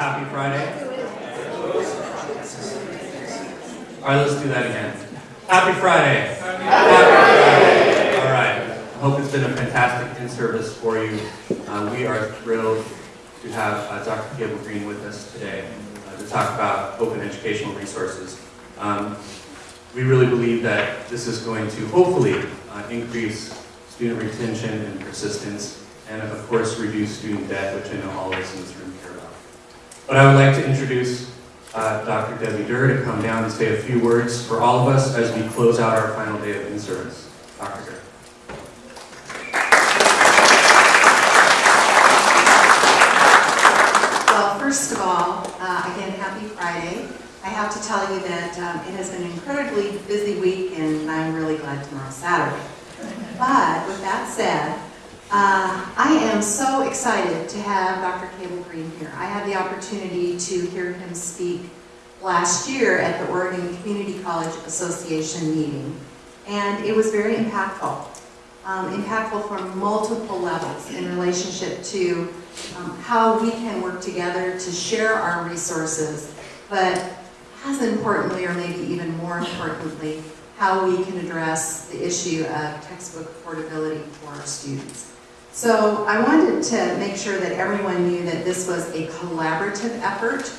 Happy Friday. All right, let's do that again. Happy Friday. Happy Friday. All right. I hope it's been a fantastic in-service for you. Uh, we are thrilled to have uh, Dr. Cable Green with us today uh, to talk about open educational resources. Um, we really believe that this is going to hopefully uh, increase student retention and persistence, and of course reduce student debt, which I know all of us in this room care about. But I would like to introduce uh, Dr. Debbie Derr to come down and say a few words for all of us as we close out our final day of in-service. Dr. Derr. Well, first of all, uh, again, happy Friday. I have to tell you that um, it has been an incredibly busy week, and I'm really glad tomorrow's Saturday. But with that said, uh, I am so excited to have Dr. Cable Green here. I had the opportunity to hear him speak last year at the Oregon Community College Association meeting, and it was very impactful. Um, impactful from multiple levels in relationship to um, how we can work together to share our resources, but as importantly, or maybe even more importantly, how we can address the issue of textbook affordability for our students. So I wanted to make sure that everyone knew that this was a collaborative effort.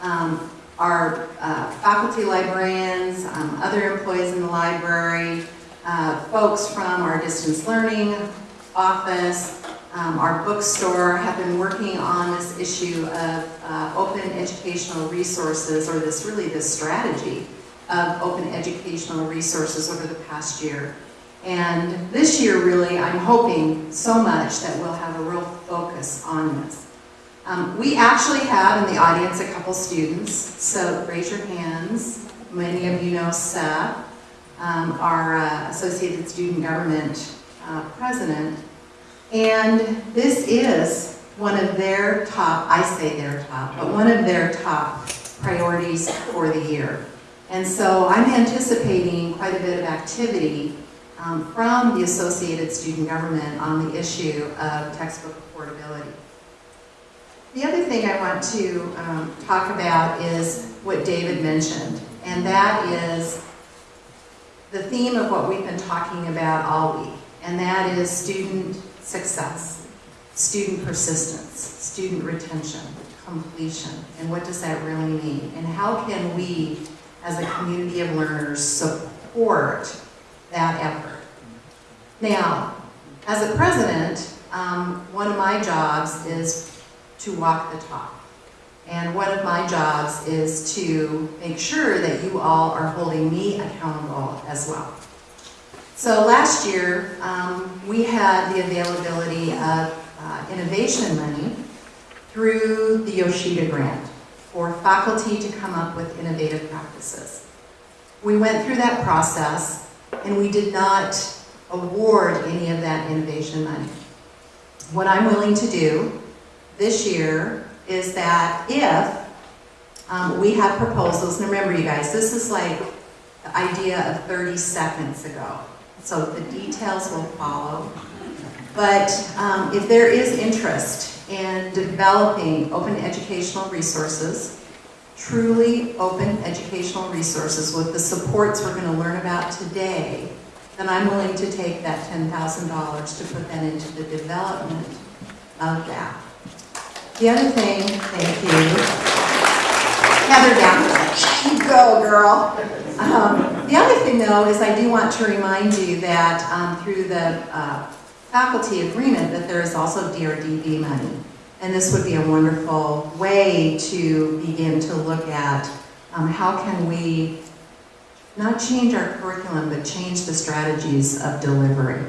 Um, our uh, faculty librarians, um, other employees in the library, uh, folks from our distance learning office, um, our bookstore have been working on this issue of uh, open educational resources, or this really this strategy of open educational resources over the past year. And this year, really, I'm hoping so much that we'll have a real focus on this. Um, we actually have in the audience a couple students, so raise your hands. Many of you know Seth, um, our uh, Associated Student Government uh, President. And this is one of their top, I say their top, but one of their top priorities for the year. And so I'm anticipating quite a bit of activity um, from the Associated Student Government on the issue of textbook affordability. The other thing I want to um, talk about is what David mentioned, and that is the theme of what we've been talking about all week, and that is student success, student persistence, student retention, completion, and what does that really mean? And how can we, as a community of learners, support that effort? Now, as a president, um, one of my jobs is to walk the talk. And one of my jobs is to make sure that you all are holding me accountable as well. So last year, um, we had the availability of uh, innovation money through the Yoshida Grant for faculty to come up with innovative practices. We went through that process and we did not award any of that innovation money. What I'm willing to do this year is that if um, we have proposals, and remember you guys, this is like the idea of 30 seconds ago, so the details will follow. But um, if there is interest in developing open educational resources, truly open educational resources with the supports we're going to learn about today, then I'm willing to take that $10,000 to put that into the development of that. The other thing, thank you, Heather down. Go, girl. Um, the other thing, though, is I do want to remind you that um, through the uh, faculty agreement that there is also DRDV money. And this would be a wonderful way to begin to look at um, how can we not change our curriculum, but change the strategies of delivery.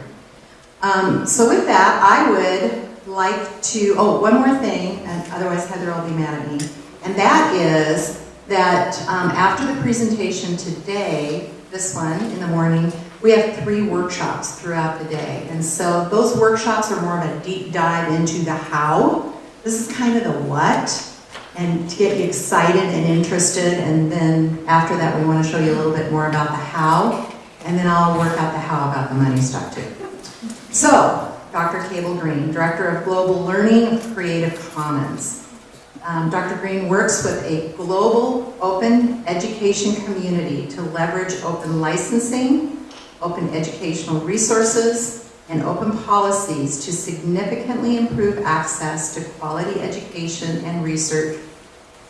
Um, so with that, I would like to, oh, one more thing, and otherwise Heather will be mad at me, and that is that um, after the presentation today, this one in the morning, we have three workshops throughout the day. And so those workshops are more of a deep dive into the how. This is kind of the what, and to get you excited and interested. And then after that, we want to show you a little bit more about the how. And then I'll work out the how about the money stuff too. So, Dr. Cable Green, Director of Global Learning of Creative Commons. Um, Dr. Green works with a global open education community to leverage open licensing, open educational resources, and open policies to significantly improve access to quality education and research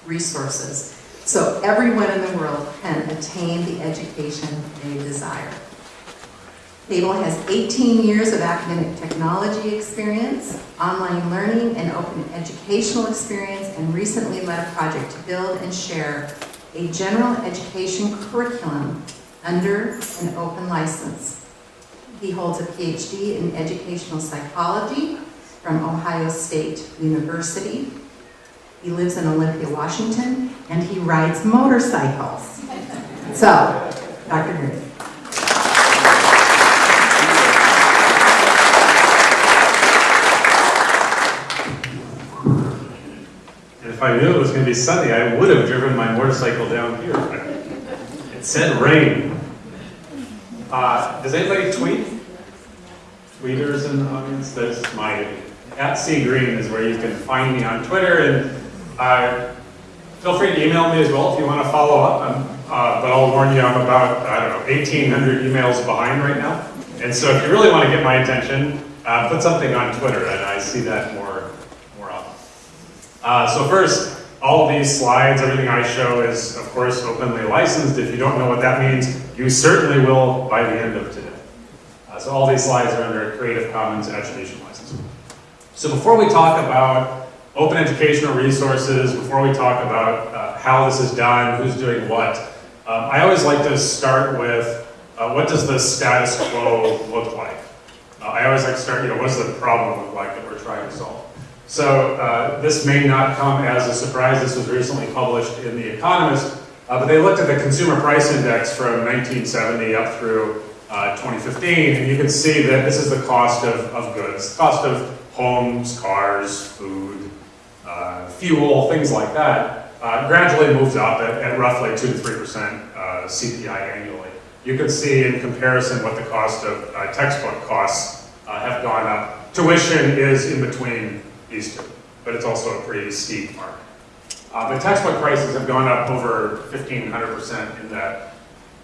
resources so everyone in the world can attain the education they desire. Cable has 18 years of academic technology experience, online learning and open educational experience, and recently led a project to build and share a general education curriculum under an open license. He holds a PhD in educational psychology from Ohio State University. He lives in Olympia, Washington, and he rides motorcycles. So, Dr. Green. If I knew it was going to be sunny, I would have driven my motorcycle down here. It said rain. Uh, does anybody tweet? Tweeters in the audience? That's my, at C Green is where you can find me on Twitter and uh, feel free to email me as well if you want to follow up. Uh, but I'll warn you, I'm about, I don't know, 1,800 emails behind right now. And so if you really want to get my attention, uh, put something on Twitter and I see that more, more often. Uh, so first, all these slides, everything I show is, of course, openly licensed. If you don't know what that means, you certainly will by the end of today. Uh, so all these slides are under a Creative Commons Attribution License. So before we talk about open educational resources, before we talk about uh, how this is done, who's doing what, um, I always like to start with uh, what does the status quo look like? Uh, I always like to start, you know, what does the problem look like that we're trying to solve? So uh, this may not come as a surprise. This was recently published in The Economist, uh, but they looked at the consumer price index from 1970 up through uh, 2015, and you can see that this is the cost of, of goods, cost of homes, cars, food, uh, fuel, things like that, uh, gradually moves up at, at roughly 2 to 3% uh, CPI annually. You can see in comparison what the cost of textbook costs have gone up. Tuition is in between two, but it's also a pretty steep mark. Uh, but textbook prices have gone up over 1,500% in that,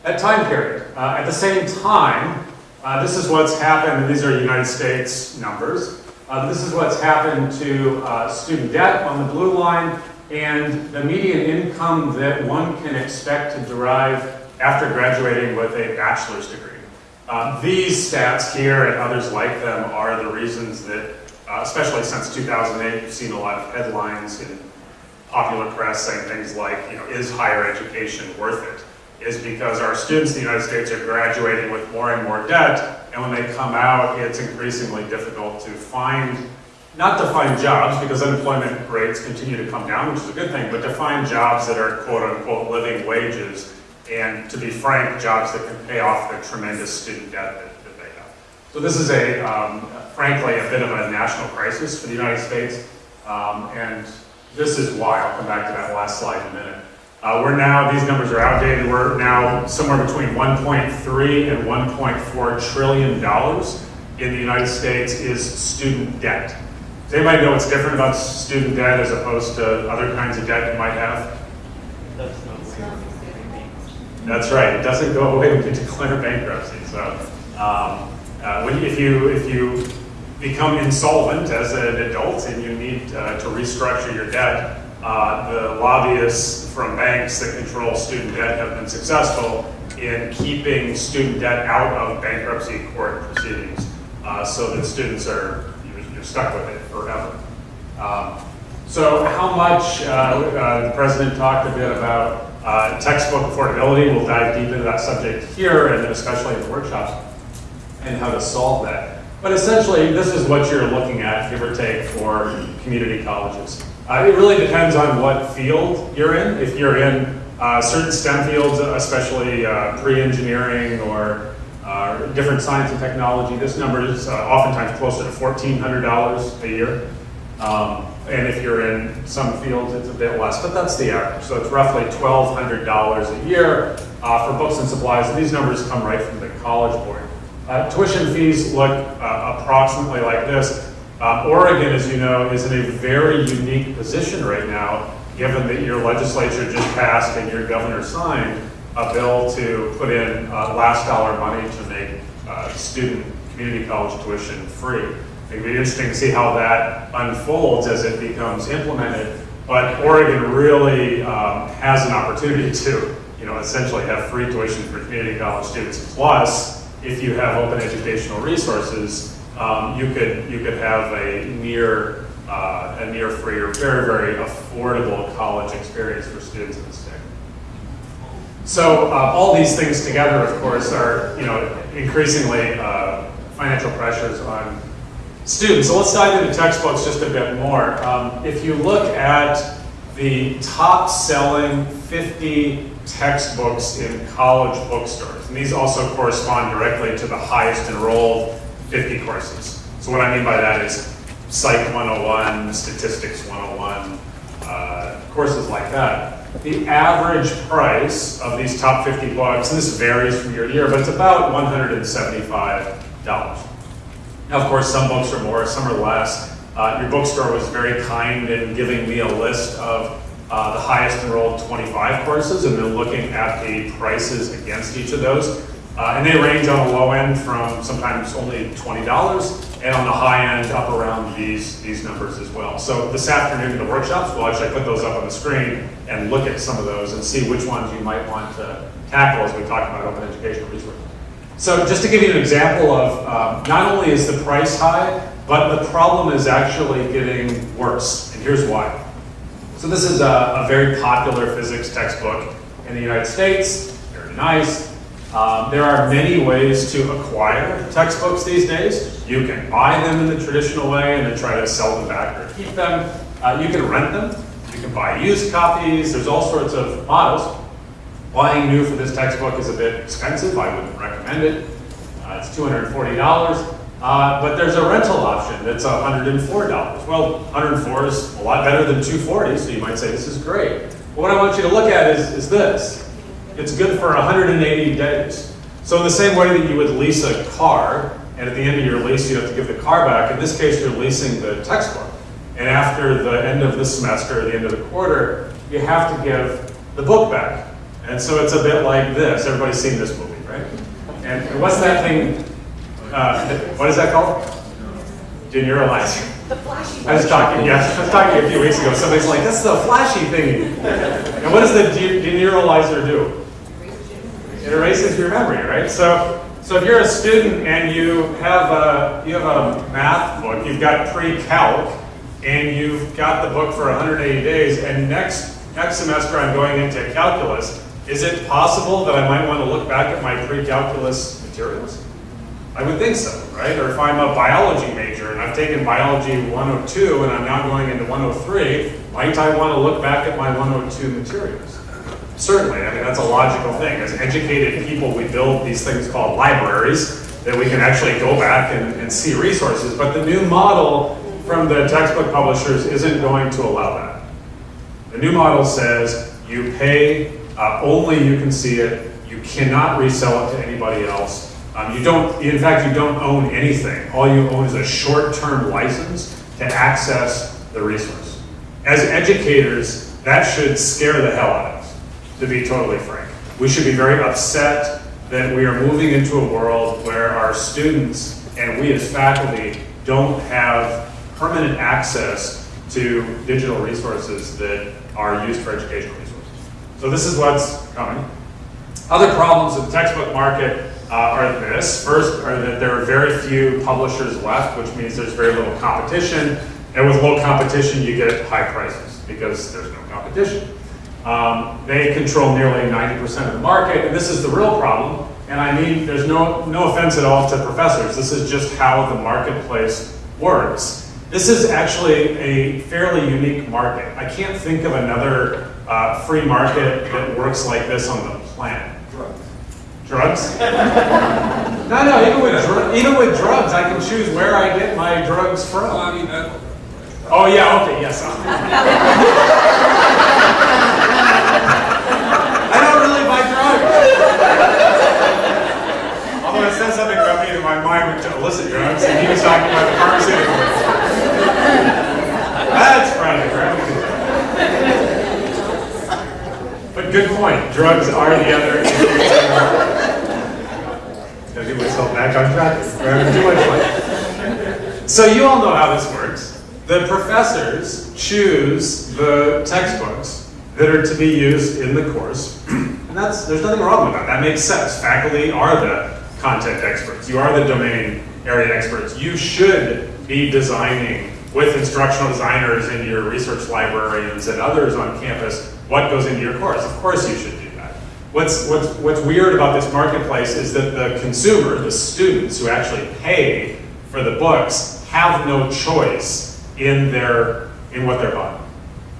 that time period. Uh, at the same time, uh, this is what's happened, and these are United States numbers. Uh, this is what's happened to uh, student debt on the blue line and the median income that one can expect to derive after graduating with a bachelor's degree. Uh, these stats here and others like them are the reasons that, uh, especially since 2008, you've seen a lot of headlines in popular press saying things like, you know, is higher education worth it? Is because our students in the United States are graduating with more and more debt, and when they come out, it's increasingly difficult to find, not to find jobs, because unemployment rates continue to come down, which is a good thing, but to find jobs that are quote unquote living wages, and to be frank, jobs that can pay off the tremendous student debt that, that they have. So this is a, um, frankly, a bit of a national crisis for the United States, um, and this is why, I'll come back to that last slide in a minute. Uh, we're now, these numbers are outdated, we're now somewhere between 1.3 and 1.4 trillion dollars in the United States is student debt. Does anybody know what's different about student debt as opposed to other kinds of debt you might have? That's right, it doesn't go away when you declare bankruptcy, so. Um, uh, when, if you, if you become insolvent as an adult and you need uh, to restructure your debt, uh, the lobbyists from banks that control student debt have been successful in keeping student debt out of bankruptcy court proceedings uh, so that students are, you're, stuck with it forever. Um, so how much, uh, uh, the president talked a bit about textbook affordability. We'll dive deep into that subject here and especially in the workshops and how to solve that. But essentially, this is what you're looking at, give or take, for community colleges. Uh, it really depends on what field you're in. If you're in uh, certain STEM fields, especially uh, pre-engineering or uh, different science and technology, this number is uh, oftentimes closer to $1,400 a year. Um, and if you're in some fields, it's a bit less, but that's the average. So it's roughly $1,200 a year uh, for books and supplies. And these numbers come right from the College Board. Uh, tuition fees look uh, approximately like this. Uh, Oregon, as you know, is in a very unique position right now, given that your legislature just passed and your governor signed a bill to put in uh, last dollar money to make uh, student community college tuition free. It'd be interesting to see how that unfolds as it becomes implemented. But Oregon really um, has an opportunity to, you know, essentially have free tuition for community college students. Plus, if you have open educational resources, um, you could you could have a near uh, a near free or very very affordable college experience for students in the state. So uh, all these things together, of course, are you know increasingly uh, financial pressures on students. So let's dive into textbooks just a bit more. Um, if you look at the top selling 50 textbooks in college bookstores, and these also correspond directly to the highest enrolled 50 courses. So what I mean by that is Psych 101, Statistics 101, uh, courses like that. The average price of these top 50 books, and this varies from year to year, but it's about $175. Now, of course, some books are more, some are less. Uh, your bookstore was very kind in giving me a list of uh, the highest enrolled 25 courses and then looking at the prices against each of those. Uh, and they range on the low end from sometimes only $20 and on the high end up around these, these numbers as well. So this afternoon in the workshops, we'll actually put those up on the screen and look at some of those and see which ones you might want to tackle as we talk about open educational resources. So just to give you an example of, um, not only is the price high, but the problem is actually getting worse, and here's why. So this is a, a very popular physics textbook in the United States, very nice. Um, there are many ways to acquire textbooks these days. You can buy them in the traditional way and then try to sell them back or keep them. Uh, you can rent them. You can buy used copies. There's all sorts of models. Buying new for this textbook is a bit expensive. I wouldn't recommend it. Uh, it's $240. Uh, but there's a rental option that's $104. Well, 104 is a lot better than 240, so you might say this is great. But what I want you to look at is, is this. It's good for 180 days. So in the same way that you would lease a car, and at the end of your lease you have to give the car back, in this case you're leasing the textbook. And after the end of the semester, or the end of the quarter, you have to give the book back. And so it's a bit like this. Everybody's seen this movie, right? And, what's that thing? Uh, what is that called? Deneuralizer. The flashy. I was talking, yeah, I was talking a few weeks ago. Somebody's like, "That's the flashy thing." And what does the de- deneuralizer do? It erases your memory, right? So, so if you're a student and you have a you have a math book, you've got pre-calc, and you've got the book for 180 days, and next next semester I'm going into calculus. Is it possible that I might want to look back at my pre-calculus materials? I would think so, right? Or if I'm a biology major and I've taken biology 102 and I'm now going into 103, might I want to look back at my 102 materials? Certainly, I mean, that's a logical thing. As educated people, we build these things called libraries that we can actually go back and, and see resources. But the new model from the textbook publishers isn't going to allow that. The new model says you pay, uh, only you can see it, you cannot resell it to anybody else. Um, you don't, in fact, you don't own anything. All you own is a short-term license to access the resource. As educators, that should scare the hell out of us, to be totally frank. We should be very upset that we are moving into a world where our students and we as faculty don't have permanent access to digital resources that are used for educational resources. So this is what's coming. Other problems with the textbook market uh, are this. First, are that there are very few publishers left, which means there's very little competition. And with low competition, you get high prices because there's no competition. Um, they control nearly 90% of the market, and this is the real problem. And I mean, there's no, no offense at all to professors. This is just how the marketplace works. This is actually a fairly unique market. I can't think of another uh, free market that works like this on the planet. Drugs? no, no. Even with even with drugs, I can choose where I get my drugs from. Well, I mean, that, oh yeah. Okay. Yes. I don't really buy drugs. Although it said something about me that my mind went to illicit drugs, and he was talking about the pharmaceutical. That's Friday, right? But good point. Drugs are the other. So you all know how this works. The professors choose the textbooks that are to be used in the course. And that's, there's nothing wrong with that. That makes sense. Faculty are the content experts. You are the domain area experts. You should be designing with instructional designers in your research librarians and others on campus what goes into your course. Of course you should do. What's, what's, what's weird about this marketplace is that the consumer, the students who actually pay for the books, have no choice in their, in what they're buying,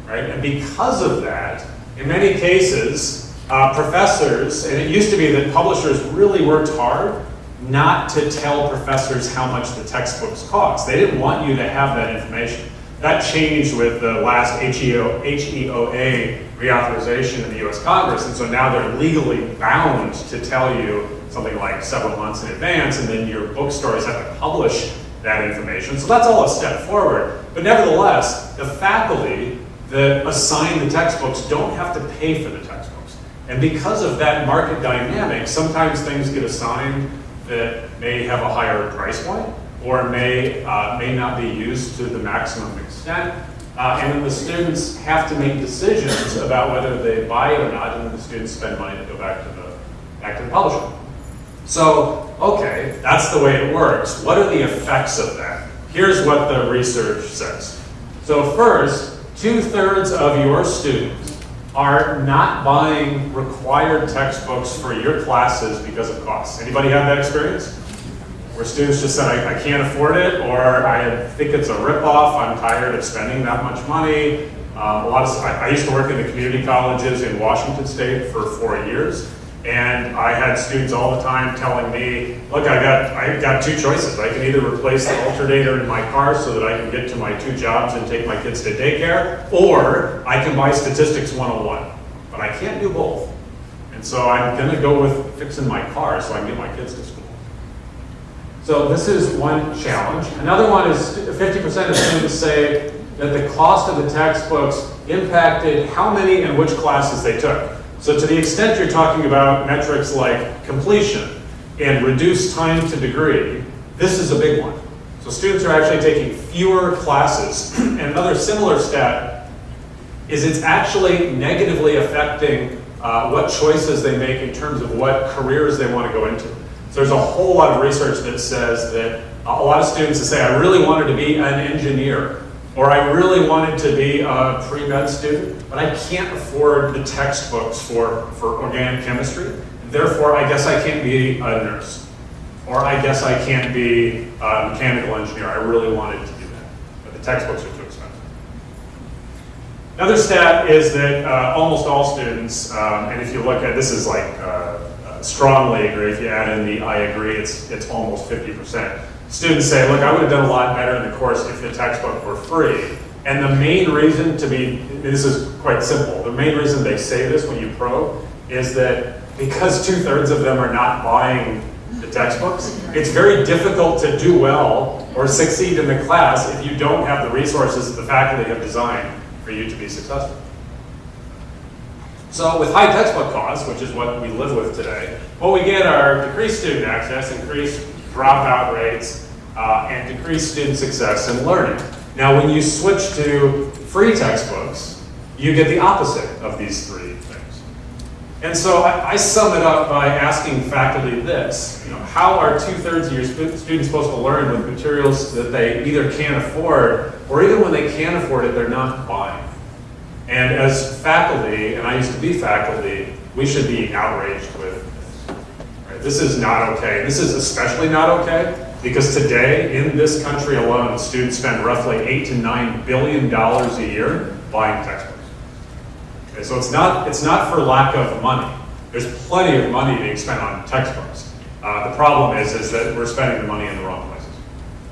right? And because of that, in many cases, uh, professors, and it used to be that publishers really worked hard not to tell professors how much the textbooks cost. They didn't want you to have that information. That changed with the last HEO, HEOA reauthorization in the US Congress, and so now they're legally bound to tell you something like several months in advance, and then your bookstores have to publish that information. So that's all a step forward. But nevertheless, the faculty that assign the textbooks don't have to pay for the textbooks. And because of that market dynamic, sometimes things get assigned that may have a higher price point or may, uh, may not be used to the maximum extent. Uh, and then the students have to make decisions about whether they buy it or not, and then the students spend money to go back to the, back to the publisher. So, okay, that's the way it works. What are the effects of that? Here's what the research says. So first, two-thirds of your students are not buying required textbooks for your classes because of costs. Anybody have that experience? Where students just said, I, I can't afford it, or I think it's a ripoff, I'm tired of spending that much money. Um, a lot of, I, I used to work in the community colleges in Washington State for four years, and I had students all the time telling me, look, I got, I got two choices. I can either replace the alternator in my car so that I can get to my two jobs and take my kids to daycare, or I can buy Statistics 101. But I can't do both. And so I'm gonna go with fixing my car so I can get my kids to school. So this is one challenge. Another one is 50% of students say that the cost of the textbooks impacted how many and which classes they took. So to the extent you're talking about metrics like completion and reduced time to degree, this is a big one. So students are actually taking fewer classes. and another similar stat is it's actually negatively affecting uh, what choices they make in terms of what careers they want to go into. So there's a whole lot of research that says that a lot of students say, I really wanted to be an engineer, or I really wanted to be a pre-med student, but I can't afford the textbooks for, for organic chemistry. Therefore, I guess I can't be a nurse. Or I guess I can't be a mechanical engineer. I really wanted to do that. But the textbooks are too expensive. Another stat is that uh, almost all students, um, and if you look at, this is like uh, strongly agree, if you add in the I agree, it's, it's almost 50%. Students say, look, I would have done a lot better in the course if the textbook were free. And the main reason to be, this is quite simple, the main reason they say this when you probe is that because two thirds of them are not buying the textbooks, it's very difficult to do well or succeed in the class if you don't have the resources that the faculty have designed for you to be successful. So with high textbook costs, which is what we live with today, what we get are decreased student access, increased dropout rates, uh, and decreased student success in learning. Now when you switch to free textbooks, you get the opposite of these three things. And so I, I sum it up by asking faculty this, you know, how are two-thirds of your students supposed to learn with materials that they either can't afford, or even when they can afford it, they're not buying? And as faculty, and I used to be faculty, we should be outraged with this. Right? This is not okay. This is especially not okay because today, in this country alone, students spend roughly eight to nine billion dollars a year buying textbooks. Okay, so it's not, it's not for lack of money. There's plenty of money being spent on textbooks. Uh, the problem is, is that we're spending the money in the wrong places.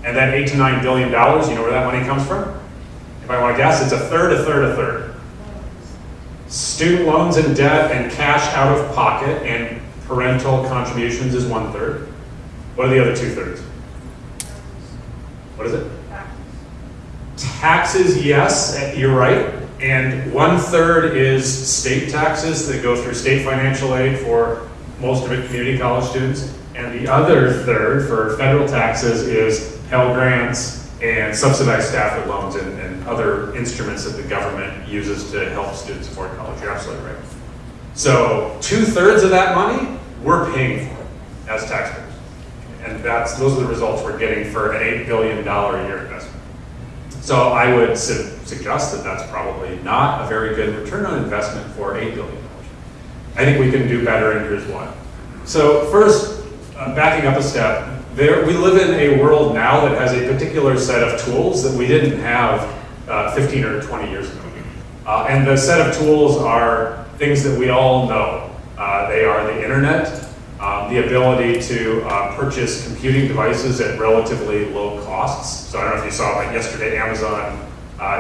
And that eight to nine billion dollars, you know where that money comes from? If I want to guess, it's a third, a third, a third. Student loans and debt and cash out of pocket and parental contributions is one third. What are the other two thirds? What is it? Taxes, yes, eh, you're right. And one third is state taxes that go through state financial aid for most of it community college students. And the other third for federal taxes is Pell Grants and subsidized Stafford loans and, and other instruments that the government uses to help students afford college. You're absolutely right. So two thirds of that money, we're paying for as taxpayers. And that's, those are the results we're getting for an $8 billion a year investment. So I would su- suggest that that's probably not a very good return on investment for $8 billion. I think we can do better, and here's why. So first, uh, backing up a step, there, we live in a world now that has a particular set of tools that we didn't have uh, 15 or 20 years ago. Uh, and the set of tools are things that we all know. Uh, they are the internet, um, the ability to uh, purchase computing devices at relatively low costs. So I don't know if you saw, like yesterday, Amazon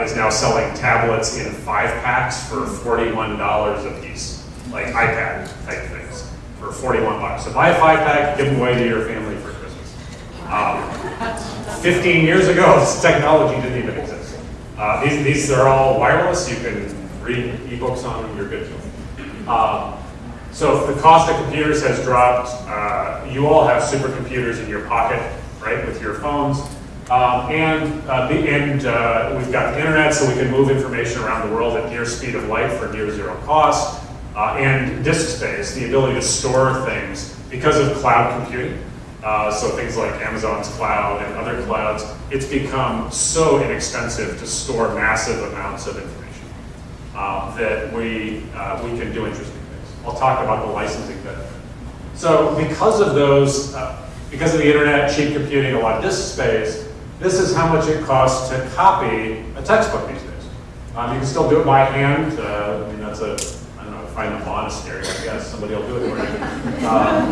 is now selling tablets in five packs for $41 a piece, like iPad type things, for 41 bucks. So buy a five pack, give them away to your family for Christmas. Um, 15 years ago, this technology didn't even exist. Uh, these, these are all wireless. You can read ebooks on them. You're good to them. Um, so the cost of computers has dropped. Uh, you all have supercomputers in your pocket, right, with your phones. Um, and uh, the, and uh, we've got the internet, so we can move information around the world at near speed of light for near zero cost. Uh, and disk space, the ability to store things because of cloud computing. Uh, so things like Amazon's cloud and other clouds, it's become so inexpensive to store massive amounts of information uh, that we, uh, we can do interesting things. I'll talk about the licensing bit. So because of those, uh, because of the internet, cheap computing, a lot of disk space, this is how much it costs to copy a textbook these days. Um, you can still do it by hand. Uh, I mean, that's a, find a monastery, I guess. Somebody will do it for you. Um,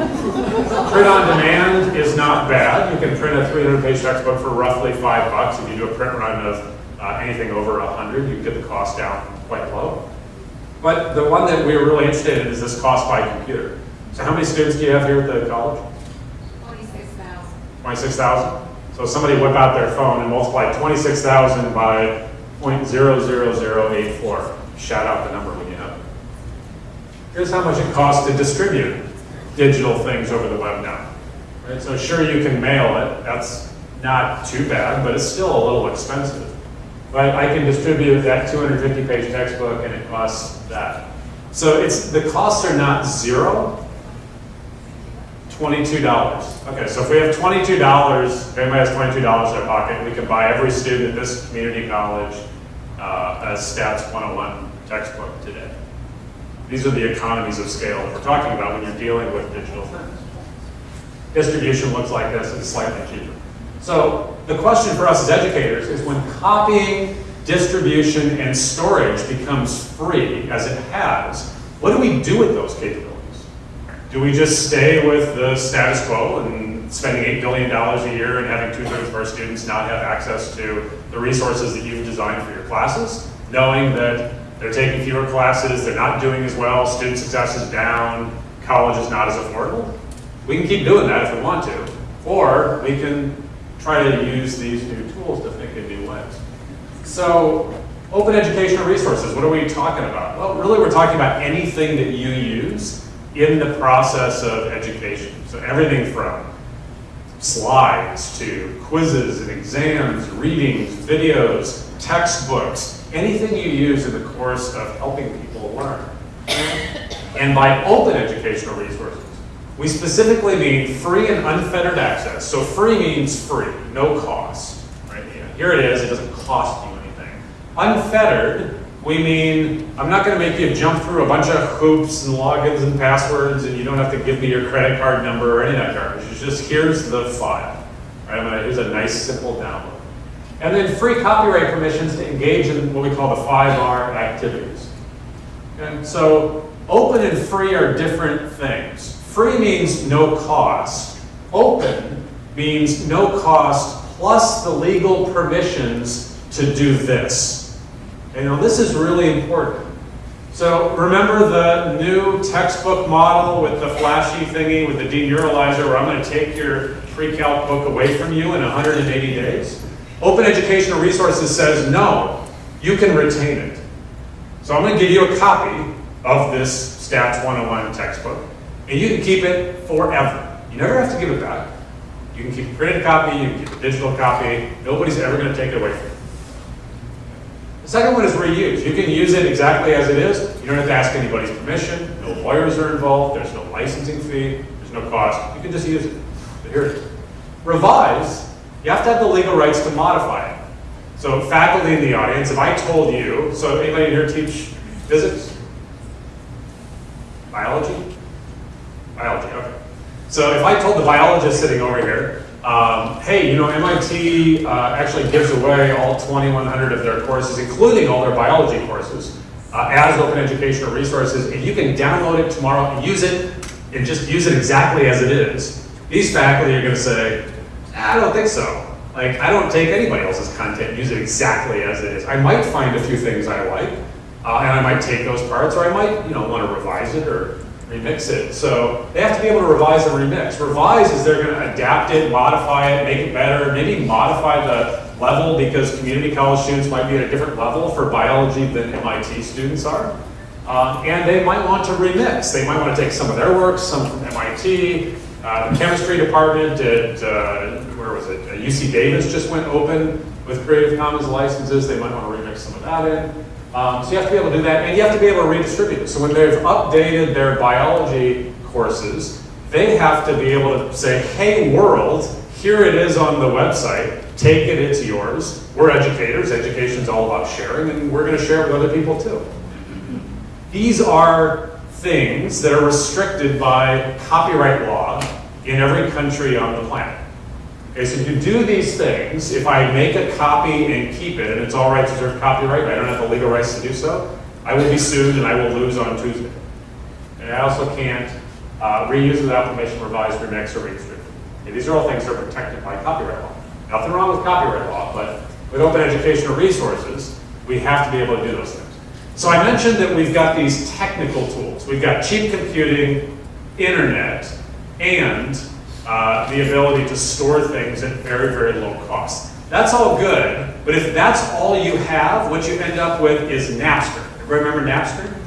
print on demand is not bad. You can print a 300 page textbook for roughly five bucks. If you do a print run of uh, anything over 100, you get the cost down quite low. But the one that we're really interested in is this cost by computer. So how many students do you have here at the college? Twenty-six thousand. 26,000? So somebody whip out their phone and multiply 26,000 by 0.00084. Shout out the number when you have it. Here's how much it costs to distribute digital things over the web now. Right? So sure you can mail it, that's not too bad, but it's still a little expensive. But I can distribute that 250 page textbook and it costs that. So it's, the costs are not zero, $22. Okay, so if we have $22, if anybody has $22 in their pocket, we can buy every student at this community college uh, a Stats 101 textbook today. These are the economies of scale that we're talking about when you're dealing with digital things. Distribution looks like this, it's slightly cheaper. So the question for us as educators is when copying, distribution, and storage becomes free, as it has, what do we do with those capabilities? Do we just stay with the status quo and spending $8 billion a year and having two-thirds of our students not have access to the resources that you've designed for your classes, knowing that they're taking fewer classes, they're not doing as well, student success is down, college is not as affordable? We can keep doing that if we want to, or we can try to use these new tools to think in new ways. So, open educational resources, what are we talking about? Well, really we're talking about anything that you use in the process of education. So everything from slides to quizzes and exams, readings, videos, textbooks, anything you use in the course of helping people learn. And by open educational resources, we specifically mean free and unfettered access. So free means free, no cost. Right? Here it is, it doesn't cost you anything. Unfettered, we mean I'm not going to make you jump through a bunch of hoops and logins and passwords, and you don't have to give me your credit card number or any of that garbage. It's just here's the file. Right? Here's a nice simple download. And then free copyright permissions to engage in what we call the 5R activities. And so open and free are different things. Free means no cost. Open means no cost plus the legal permissions to do this. And now this is really important. So remember the new textbook model with the flashy thingy with the deneuralizer where I'm going to take your pre-calc book away from you in 180 days? Open Educational Resources says no, you can retain it. So I'm going to give you a copy of this Stats 101 textbook, and you can keep it forever. You never have to give it back. You can keep a printed copy, you can keep a digital copy. Nobody's ever going to take it away from you. The second one is reuse. You can use it exactly as it is. You don't have to ask anybody's permission. No lawyers are involved. There's no licensing fee. There's no cost. You can just use it. But here it is. Revise, you have to have the legal rights to modify it. So faculty in the audience, if I told you, so anybody here teach physics? Biology? Biology, okay. So if I told the biologist sitting over here, um, hey, you know, MIT uh, actually gives away all 2,100 of their courses, including all their biology courses, uh, as open educational resources, and you can download it tomorrow and use it, and just use it exactly as it is. These faculty are going to say, I don't think so. Like, I don't take anybody else's content use it exactly as it is. I might find a few things I like, uh, and I might take those parts, or I might, you know, want to revise it or remix it. So they have to be able to revise and remix. Revise is they're going to adapt it, modify it, make it better, maybe modify the level because community college students might be at a different level for biology than MIT students are. Um, and they might want to remix. They might want to take some of their work, some from MIT, uh, the chemistry department at, uh, where was it, uh, UC Davis just went open with Creative Commons licenses. They might want to remix some of that in. Um, so you have to be able to do that, and you have to be able to redistribute. So when they've updated their biology courses, they have to be able to say, hey world, here it is on the website, take it, it's yours. We're educators, education's all about sharing, and we're gonna share it with other people too. These are things that are restricted by copyright law in every country on the planet. Okay, so if you do these things, if I make a copy and keep it, and it's all rights reserved copyright, I don't have the legal rights to do so, I will be sued and I will lose on Tuesday. And I also can't uh, reuse without permission, revise, remix, or redistribute. Okay, these are all things that are protected by copyright law. Nothing wrong with copyright law, but with open educational resources, we have to be able to do those things. So I mentioned that we've got these technical tools. We've got cheap computing, internet, and uh, the ability to store things at very, very low cost. That's all good, but if that's all you have, what you end up with is Napster. Everybody remember Napster?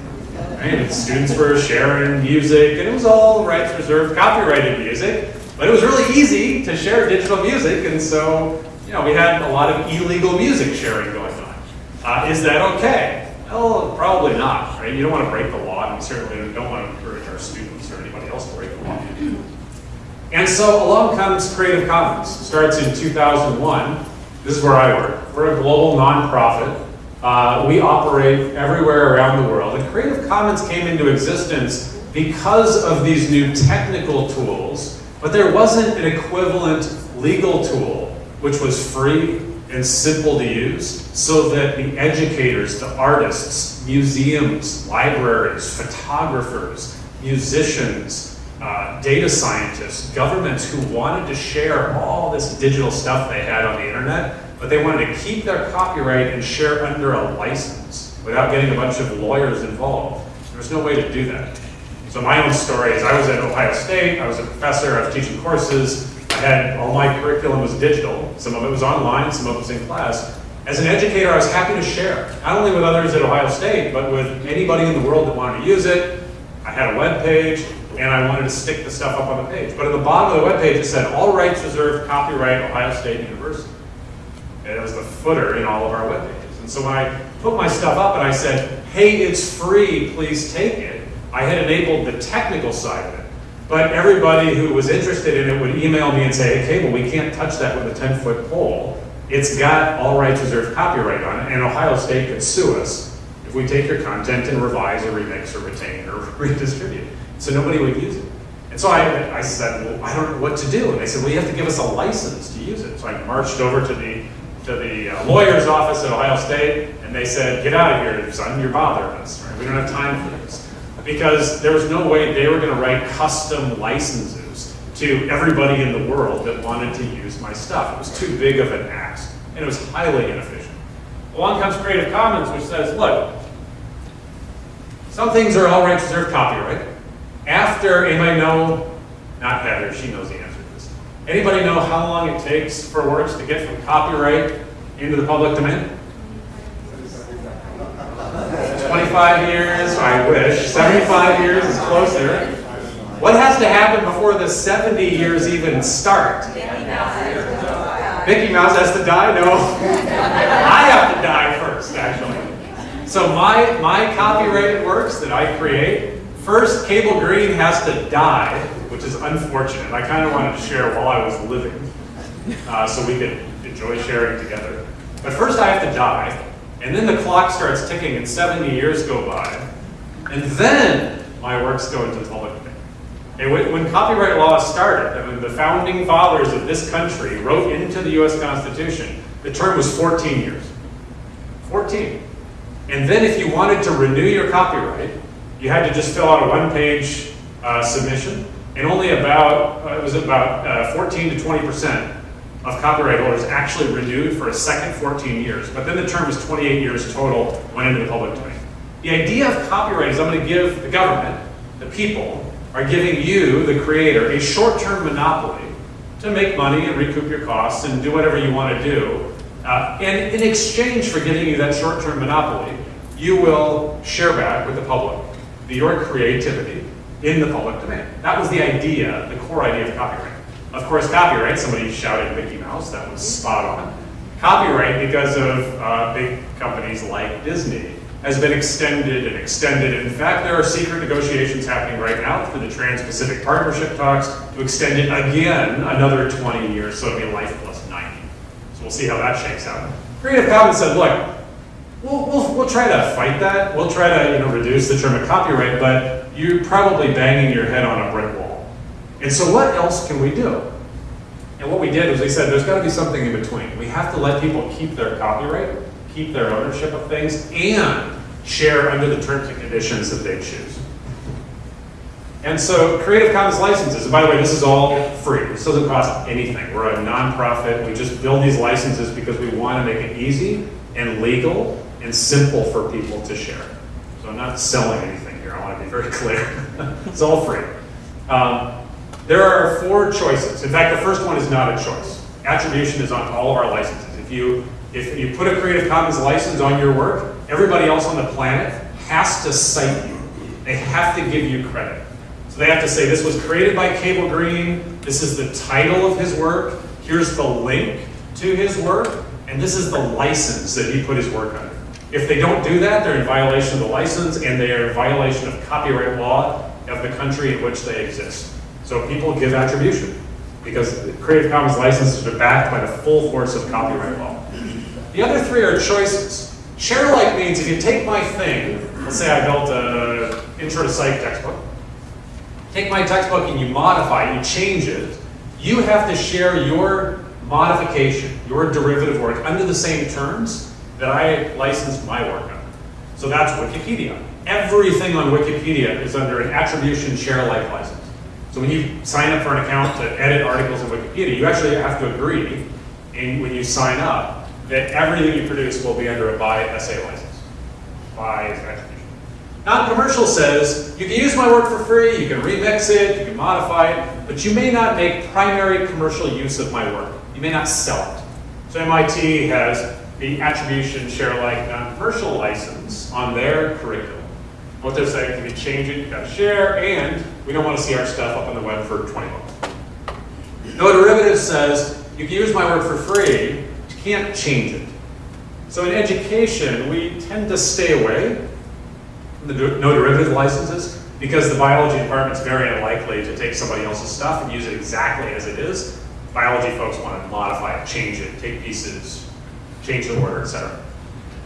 Right? Students were sharing music, and it was all rights reserved, copyrighted music, but it was really easy to share digital music, and so you know we had a lot of illegal music sharing going on. Uh, is that okay? Well, probably not, right? You don't want to break the law, and we certainly don't want to encourage our students or anybody else to break the law. And so along comes Creative Commons. It starts in 2001. This is where I work. We're a global nonprofit. Uh, we operate everywhere around the world. And Creative Commons came into existence because of these new technical tools, but there wasn't an equivalent legal tool which was free and simple to use so that the educators, the artists, museums, libraries, photographers, musicians, uh, data scientists, governments who wanted to share all this digital stuff they had on the internet, but they wanted to keep their copyright and share under a license without getting a bunch of lawyers involved. There was no way to do that. So my own story is I was at Ohio State, I was a professor, I was teaching courses, I had, all my curriculum was digital, some of it was online, some of it was in class. As an educator, I was happy to share, not only with others at Ohio State, but with anybody in the world that wanted to use it. I had a web page, and I wanted to stick the stuff up on the page. But at the bottom of the web page, it said, all rights reserved, copyright, Ohio State University. And it was the footer in all of our web pages. And so when I put my stuff up and I said, hey, it's free, please take it, I had enabled the technical side of it. But everybody who was interested in it would email me and say, okay, well, we can't touch that with a 10-foot pole. It's got all rights reserved copyright on it, and Ohio State could sue us if we take your content and revise or remix or retain or redistribute. So nobody would use it. And so I, I said, well, I don't know what to do. And they said, well, you have to give us a license to use it. So I marched over to the, to the uh, lawyer's office at Ohio State, and they said, get out of here, son, you're bothering us. Right? We don't have time for this because there was no way they were going to write custom licenses to everybody in the world that wanted to use my stuff. It was too big of an ask, and it was highly inefficient. Along comes Creative Commons, which says, look, some things are all rights reserved copyright. After, anybody know, not Heather, she knows the answer to this. Anybody know how long it takes for works to get from copyright into the public domain? 25 years, I wish. 75 years is closer. What has to happen before the 70 years even start? Mickey Mouse has to die? No. I have to die first, actually. So my, my copyrighted works that I create, first Cable Green has to die, which is unfortunate. I kind of wanted to share while I was living, uh, so we could enjoy sharing together. But first I have to die, and then the clock starts ticking and 70 years go by, and then my works go into public domain. And when, when copyright law started, I mean, the founding fathers of this country wrote into the US Constitution, the term was 14 years. 14. And then if you wanted to renew your copyright, you had to just fill out a one-page uh, submission, and only about, uh, it was about uh, 14 to 20% of copyright holders actually renewed for a second 14 years. But then the term was 28 years total, went into the public domain. The idea of copyright is I'm going to give the government, the people, are giving you, the creator, a short-term monopoly to make money and recoup your costs and do whatever you want to do. Uh, and in exchange for giving you that short-term monopoly, you will share back with the public your creativity in the public domain. That was the idea, the core idea of copyright. Of course, copyright, somebody shouted Mickey Mouse, that was spot on. Copyright, because of uh, big companies like Disney, has been extended and extended. In fact, there are secret negotiations happening right now through the Trans-Pacific Partnership talks to extend it again another 20 years, so it'll be life plus 90. So we'll see how that shakes out. Creative Commons said, look, we'll, we'll, we'll try to fight that. We'll try to you know, reduce the term of copyright, but you're probably banging your head on a brick wall. And so what else can we do? And what we did was we said there's got to be something in between. We have to let people keep their copyright, keep their ownership of things, and share under the terms and conditions that they choose. And so Creative Commons licenses, and by the way, this is all free. This doesn't cost anything. We're a nonprofit. We just build these licenses because we want to make it easy and legal and simple for people to share. So I'm not selling anything here. I want to be very clear. it's all free. Um, there are four choices. In fact, the first one is not a choice. Attribution is on all of our licenses. If you if you put a Creative Commons license on your work, everybody else on the planet has to cite you. They have to give you credit. So they have to say, this was created by Cable Green, this is the title of his work, here's the link to his work, and this is the license that he put his work under. If they don't do that, they're in violation of the license and they are in violation of copyright law of the country in which they exist. So people give attribution because Creative Commons licenses are backed by the full force of copyright law. The other three are choices. Share alike means if you take my thing, let's say I built an intro to psych textbook, take my textbook and you modify it, you change it, you have to share your modification, your derivative work under the same terms that I licensed my work under. So that's Wikipedia. Everything on Wikipedia is under an attribution share alike license. So when you sign up for an account to edit articles in Wikipedia, you actually have to agree, and when you sign up, that everything you produce will be under a by SA license, by attribution. Non-commercial says, you can use my work for free, you can remix it, you can modify it, but you may not make primary commercial use of my work. You may not sell it. So MIT has the attribution share alike non-commercial license on their curriculum. What they're saying, if you change it, you gotta share, and we don't want to see our stuff up on the web for 20 bucks. No derivative says, you can use my work for free, you can't change it. So in education, we tend to stay away from the no derivative licenses because the biology department is very unlikely to take somebody else's stuff and use it exactly as it is. Biology folks want to modify it, change it, take pieces, change the order, etc.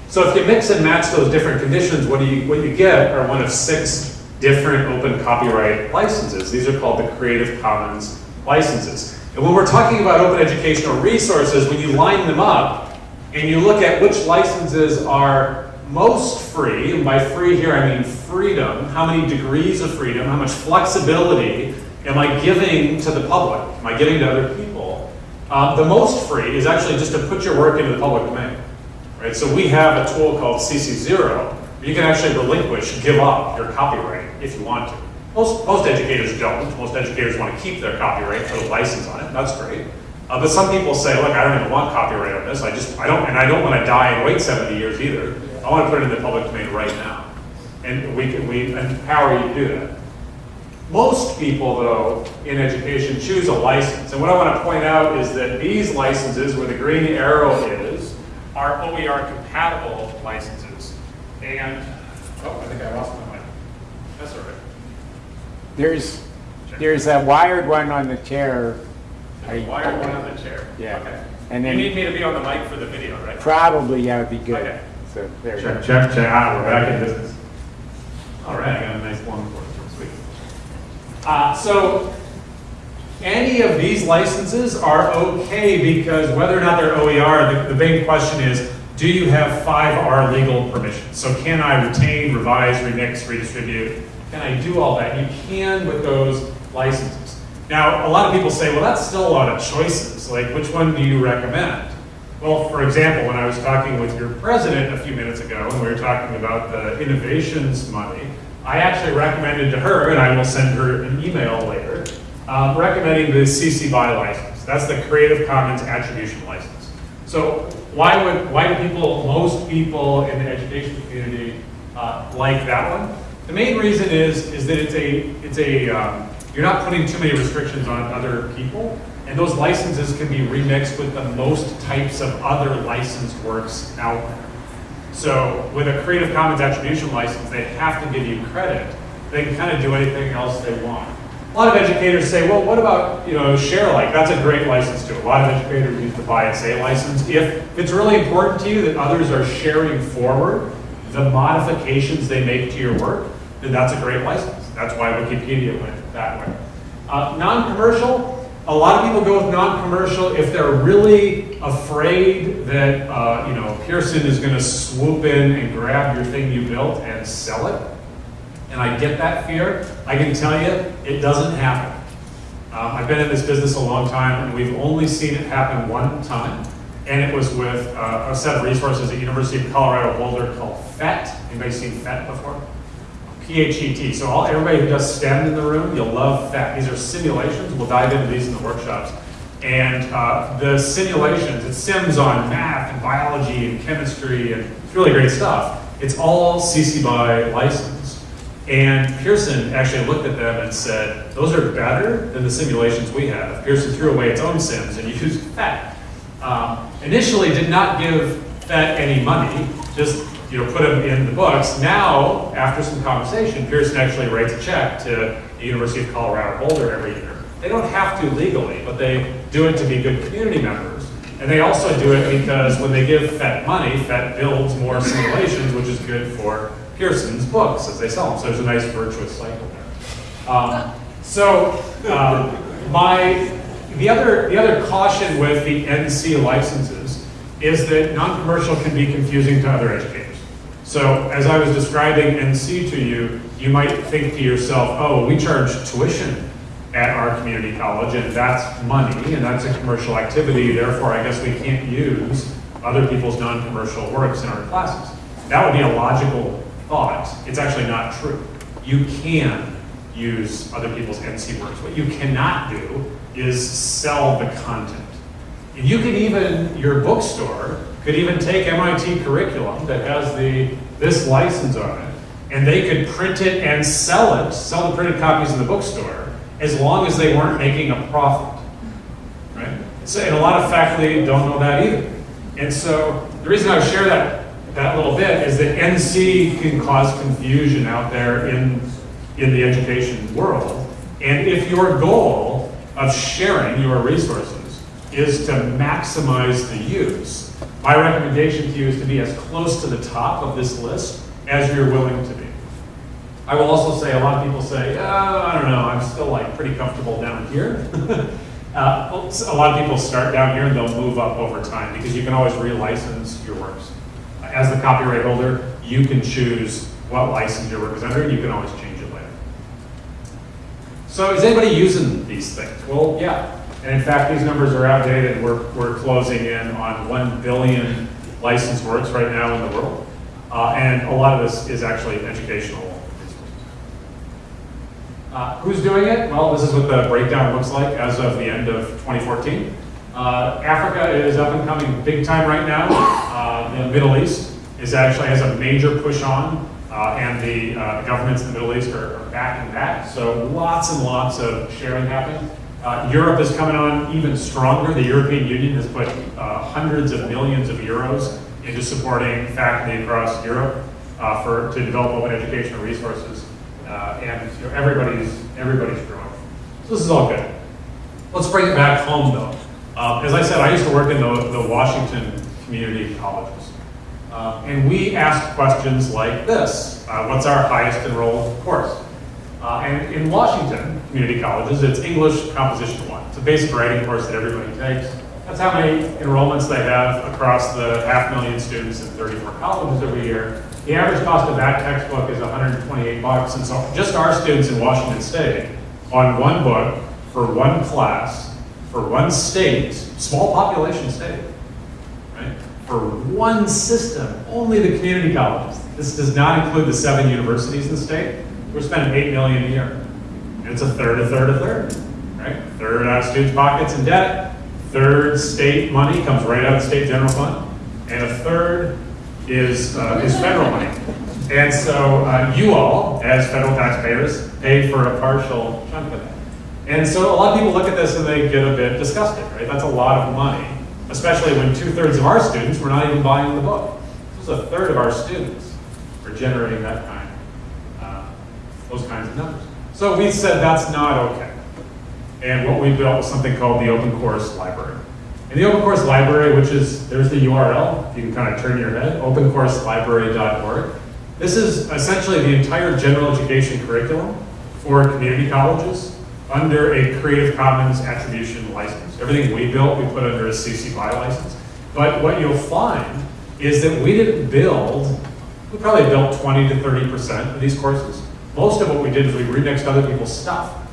So if you mix and match those different conditions, what, do you, what you get are one of six different open copyright licenses. These are called the Creative Commons licenses. And when we're talking about open educational resources, when you line them up and you look at which licenses are most free, and by free here I mean freedom, how many degrees of freedom, how much flexibility am I giving to the public, am I giving to other people, uh, the most free is actually just to put your work into the public domain. Right? So we have a tool called CC0, you can actually relinquish, give up your copyright if you want to. Most, most educators don't. Most educators want to keep their copyright, put a license on it. That's great. Uh, but some people say, look, I don't even want copyright on this. I just, I don't, and I don't want to die and wait 70 years either. I want to put it in the public domain right now. and we can, we empower you to do that. Most people, though, in education choose a license. And what I want to point out is that these licenses, where the green arrow is, are OER compatible licenses. And, oh, I think I lost my mic. That's all right. There's, there's a wired one on the chair. There's a wired one on the chair. Yeah. Okay. And You need me to be on the mic for the video, right? probably, yeah, would be good. Okay. So there we Check, go. check, check. Ah, we're back in business. All right, I got a nice one for sweet. Uh, so, any of these licenses are okay because whether or not they're OER, the, the big question is, do you have 5R legal permission? So can I retain, revise, remix, redistribute? Can I do all that? You can with those licenses. Now, a lot of people say, well, that's still a lot of choices. Like, which one do you recommend? Well, for example, when I was talking with your president a few minutes ago, and we were talking about the innovations money, I actually recommended to her, and I will send her an email later, um, recommending the CC BY license. That's the Creative Commons Attribution License. So why would why do people, most people in the education community, uh, like that one? The main reason is is that it's a it's a um, you're not putting too many restrictions on other people, and those licenses can be remixed with the most types of other licensed works out there. So with a Creative Commons attribution license, they have to give you credit. They can kind of do anything else they want. A lot of educators say, well, what about, you know, ShareAlike? That's a great license too. A lot of educators use the buy and say license. If it's really important to you that others are sharing forward the modifications they make to your work, then that's a great license. That's why Wikipedia went that way. Uh, non-commercial, a lot of people go with non-commercial if they're really afraid that uh, you know Pearson is going to swoop in and grab your thing you built and sell it. And I get that fear. I can tell you, it doesn't happen. Um, I've been in this business a long time, and we've only seen it happen one time, and it was with uh, a set of resources at University of Colorado Boulder called PhET. Anybody seen PhET before? P-H-E-T. So all, everybody who does STEM in the room, you'll love PhET. These are simulations. We'll dive into these in the workshops. And uh, the simulations, it sims on math and biology and chemistry, and it's really great stuff. It's all CC BY licensed. And Pearson actually looked at them and said, those are better than the simulations we have. Pearson threw away its own sims and used PhET. Um, initially did not give PhET any money, just you know, put them in the books. Now, after some conversation, Pearson actually writes a check to the University of Colorado Boulder every year. They don't have to legally, but they do it to be good community members. And they also do it because when they give PhET money, PhET builds more simulations, which is good for Pearson's books as they sell them. So there's a nice virtuous cycle there. Um, so um, my the other the other caution with the NC licenses is that non-commercial can be confusing to other educators. So as I was describing NC to you, you might think to yourself, oh, we charge tuition at our community college, and that's money, and that's a commercial activity, therefore I guess we can't use other people's non-commercial works in our classes. That would be a logical thought. It's actually not true. You can use other people's NC works. What you cannot do is sell the content. And you could even, your bookstore could even take MIT curriculum that has the this license on it, and they could print it and sell it, sell the printed copies in the bookstore, as long as they weren't making a profit. Right? So, and a lot of faculty don't know that either. And so the reason I share that that little bit is that NC can cause confusion out there in in the education world. And if your goal of sharing your resources is to maximize the use, my recommendation to you is to be as close to the top of this list as you're willing to be. I will also say, a lot of people say, oh, I don't know, I'm still like pretty comfortable down here. uh, a lot of people start down here and they'll move up over time because you can always relicense your works. As the copyright holder, you can choose what license your work is under and you can always change it later. So is anybody using these things? Well, yeah. And in fact, these numbers are outdated. We're, we're closing in on 1 billion licensed works right now in the world. Uh, and a lot of this is actually educational. Uh, who's doing it? Well, this is what the breakdown looks like as of the end of 2014. Uh, Africa is up and coming big time right now. Uh, the Middle East is actually has a major push on. Uh, and the uh, governments in the Middle East are are backing that. So lots and lots of sharing happening. Uh, Europe is coming on even stronger. The European Union has put hundreds of millions of euros into supporting faculty across Europe for, to develop open educational resources. Uh, And you know, everybody's, everybody's growing. So this is all good. Let's bring it back home though. Uh, As I said, I used to work in the, the Washington community colleges. Uh, And we asked questions like this, uh, what's our highest enrolled course? Uh, And in Washington community colleges, it's English Composition One. It's a basic writing course that everybody takes. That's how many enrollments they have across the half million students in 34 colleges every year. The average cost of that textbook is 128 bucks, and so just our students in Washington State on one book for one class, for one state, small population state, right? For one system, only the community colleges. This does not include the seven universities in the state. We're spending eight million a year. And it's a third, a third, a third, right? Third out of students' pockets in debt, third state money comes right out of the state general fund, and a third is, uh, is federal money. And so uh, you all, as federal taxpayers, pay for a partial chunk of that. And so a lot of people look at this and they get a bit disgusted, right? That's a lot of money, especially when two-thirds of our students were not even buying the book. This is a third of our students are generating that kind, uh, those kinds of numbers. So we said that's not okay. And what we built was something called the Open Course Library. And the Open Course Library, which is, there's the URL, you can kind of turn your head, opencourselibrary.org. This is essentially the entire general education curriculum for community colleges under a Creative Commons attribution license. Everything we built, we put under a CC BY license. But what you'll find is that we didn't build, we probably built 20 to 30% of these courses. Most of what we did is we remixed other people's stuff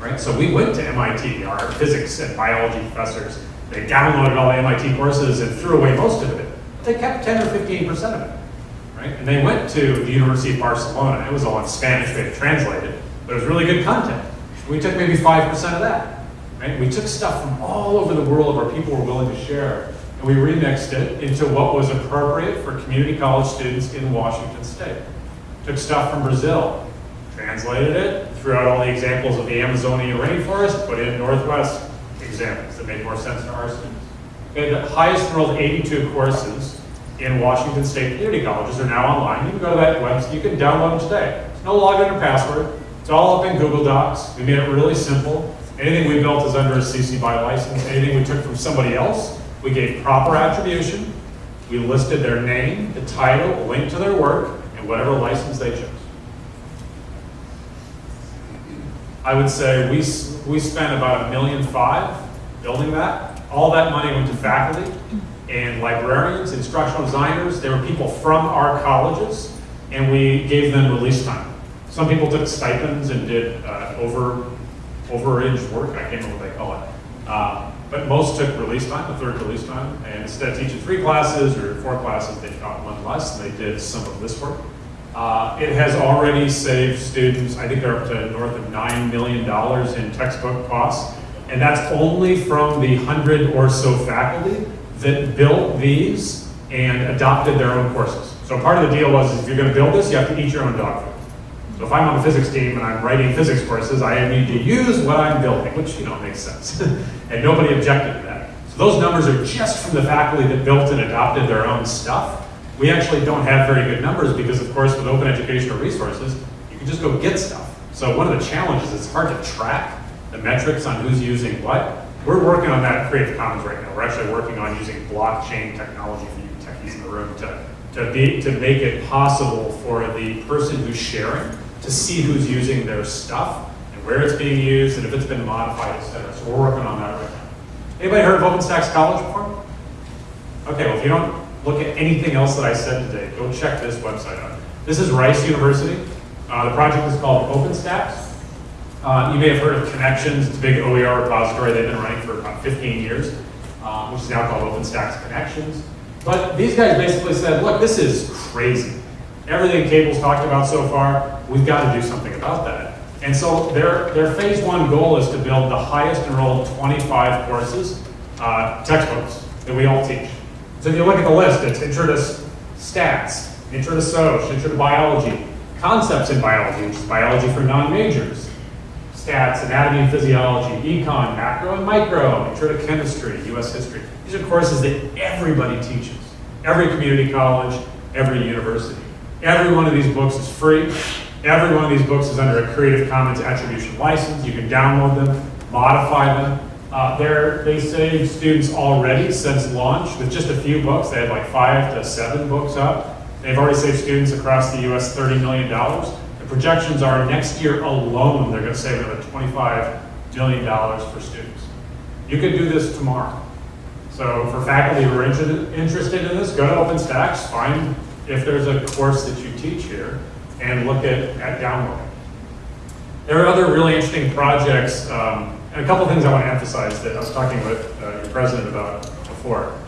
right? So we went to MIT, our physics and biology professors, they downloaded all the MIT courses and threw away most of it. But they kept 10 or 15% of it, right? And they went to the University of Barcelona. It was all in Spanish, they had translated, but it was really good content. We took maybe 5% of that, right? We took stuff from all over the world where people were willing to share, and we remixed it into what was appropriate for community college students in Washington State. Took stuff from Brazil, translated it, threw out all the examples of the Amazonian rainforest, put in Northwest examples that made more sense to our students. Okay, the highest enrolled 82 courses in Washington State community colleges are now online. You can go to that website, you can download them today. There's no login or password. It's all up in Google Docs. We made it really simple. Anything we built is under a CC BY license. Anything we took from somebody else, we gave proper attribution. We listed their name, the title, a link to their work, and whatever license they chose. I would say we, we spent about a million five building that. All that money went to faculty and librarians, instructional designers. There were people from our colleges, and we gave them release time. Some people took stipends and did uh, over overage work. I can't remember what they call it. Uh, but most took release time, a third release time, and instead of teaching three classes or four classes, they taught one less. And they did some of this work. Uh, It has already saved students, I think they're up to north of $9 million in textbook costs. And that's only from the hundred or so faculty that built these and adopted their own courses. So part of the deal was, if you're gonna build this, you have to eat your own dog food. So if I'm on the physics team and I'm writing physics courses, I need to use what I'm building, which, you know, makes sense. And nobody objected to that. So those numbers are just from the faculty that built and adopted their own stuff. We actually don't have very good numbers because, of course, with open educational resources, you can just go get stuff. So one of the challenges is it's hard to track the metrics on who's using what. We're working on that at Creative Commons right now. We're actually working on using blockchain technology for you techies in the room to, to be, to make it possible for the person who's sharing to see who's using their stuff and where it's being used and if it's been modified, et cetera. So we're working on that right now. Anybody heard of OpenStax College before? Okay, well, if you don't look at anything else that I said today, go check this website out. This is Rice University. Uh, the project is called OpenStax. Uh, you may have heard of Connections. It's a big OER repository they've been running for about 15 years, uh, which is now called OpenStax Connections. But these guys basically said, look, this is crazy. Everything Cable's talked about so far, we've got to do something about that. And so their, their phase one goal is to build the highest enrolled 25 courses, uh, textbooks that we all teach. So if you look at the list, it's intro to stats, intro to Soc, intro to biology, concepts in biology, which is biology for non-majors, stats, anatomy and physiology, econ, macro and micro, intro to chemistry, US history. These are courses that everybody teaches. Every community college, every university. Every one of these books is free. Every one of these books is under a Creative Commons attribution license. You can download them, modify them. Uh, they're, save students already since launch with just a few books. They had like five to seven books up. They've already saved students across the US $30 million. The projections are next year alone, they're going to save another $25 million for students. You could do this tomorrow. So for faculty who are interested, interested in this, go to OpenStax, find if there's a course that you teach here, and look at, at downloading. There are other really interesting projects, um, and a couple of things I want to emphasize that I was talking with uh, your president about before.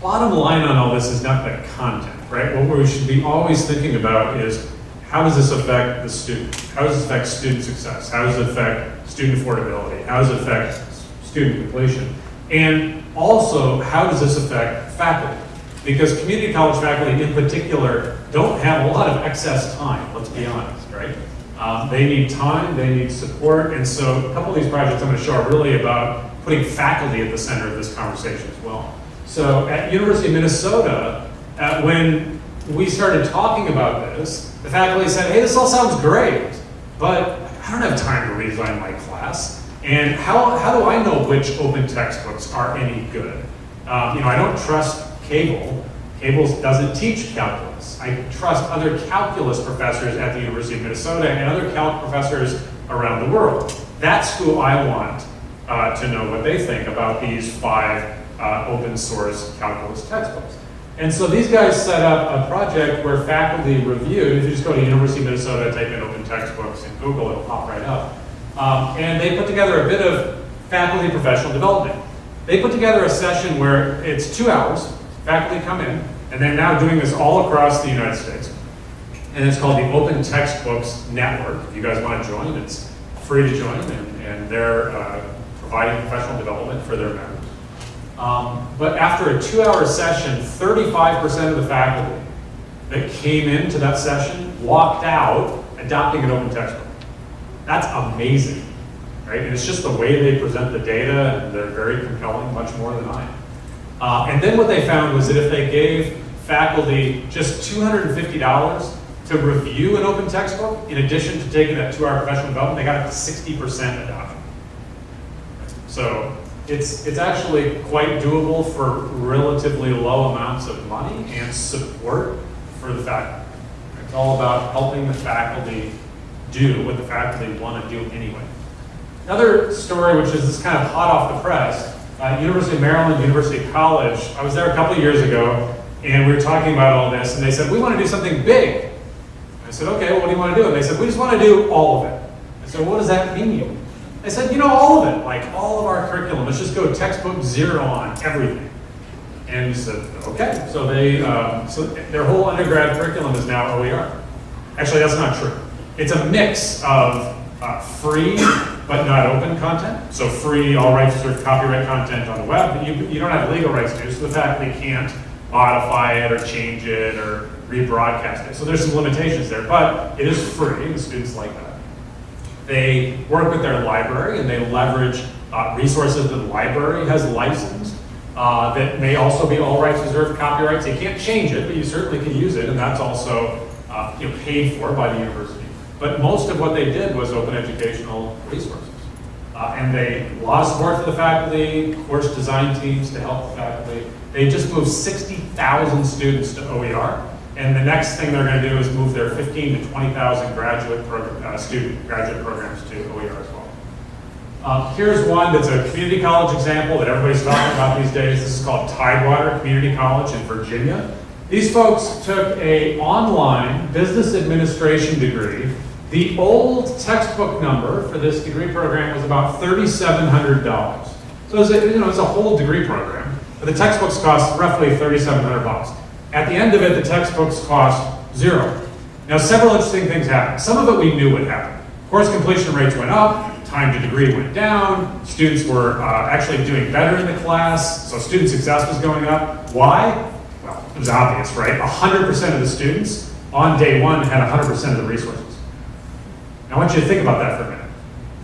Bottom line on all this is not the content, right? What we should be always thinking about is how does this affect the student? How does this affect student success? How does it affect student affordability? How does it affect student completion? And also, how does this affect faculty? Because community college faculty in particular don't have a lot of excess time, let's be honest, right? Um, they need time, they need support, and so a couple of these projects I'm going to show are really about putting faculty at the center of this conversation as well. So at University of Minnesota, uh, when we started talking about this, the faculty said, hey, this all sounds great, but I don't have time to redesign my class. And how, how do I know which open textbooks are any good? Um, you know, I don't trust Cable. Cable doesn't teach calculus. I trust other calculus professors at the University of Minnesota and other calc professors around the world. That's who I want uh, to know what they think about these five uh, open source calculus textbooks. And so these guys set up a project where faculty reviewed, if you just go to University of Minnesota, type in open textbooks in Google, it'll pop right up. Um, and they put together a bit of faculty professional development. They put together a session where it's two hours, faculty come in, and they're now doing this all across the United States. And it's called the Open Textbooks Network. If you guys want to join, it's free to join, and, and they're uh, providing professional development for their members. Um, but after a two-hour session, 35% of the faculty that came into that session walked out adopting an open textbook. That's amazing, right? And it's just the way they present the data, and they're very compelling, much more than I am. Uh, and then what they found was that if they gave faculty just $250 to review an open textbook, in addition to taking that two-hour professional development, they got to 60% adoption. So it's, it's actually quite doable for relatively low amounts of money and support for the faculty. It's all about helping the faculty do what the faculty want to do anyway. Another story, which is this kind of hot off the press, uh, University of Maryland, University College, I was there a couple years ago, and we were talking about all this, and they said, we want to do something big. I said, okay, well, what do you want to do? And they said, we just want to do all of it. I said, what does that mean? I said, you know, all of it, like all of our curriculum. Let's just go textbook zero on everything. And he said, okay. So they, um, so their whole undergrad curriculum is now OER. Actually, that's not true. It's a mix of uh, free but not open content. So free, all rights reserved copyright content on the web, you, you don't have legal rights to, so the faculty can't modify it or change it or rebroadcast it. So there's some limitations there, but it is free, and students like that. They work with their library and they leverage uh, resources that the library has licensed uh, that may also be all rights reserved copyrights. You can't change it, but you certainly can use it, and that's also uh, you know, paid for by the university. But most of what they did was open educational resources. Uh, and they, a lot support for the faculty, course design teams to help the faculty. They just moved 60,000 students to OER. And the next thing they're going to do is move their 15 to 20,000 graduate program, uh, student graduate programs to OER as well. Uh, here's one that's a community college example that everybody's talking about these days. This is called Tidewater Community College in Virginia. These folks took a online business administration degree. The old textbook number for this degree program was about $3,700. So it's a, you know, it's a whole degree program, but the textbooks cost roughly 3,700 bucks. At the end of it, the textbooks cost zero. Now, several interesting things happened. Some of it we knew would happen. Course completion rates went up, time to degree went down, students were uh, actually doing better in the class, so student success was going up. Why? Well, it was obvious, right? 100% of the students on day one had 100% of the resources. Now, I want you to think about that for a minute.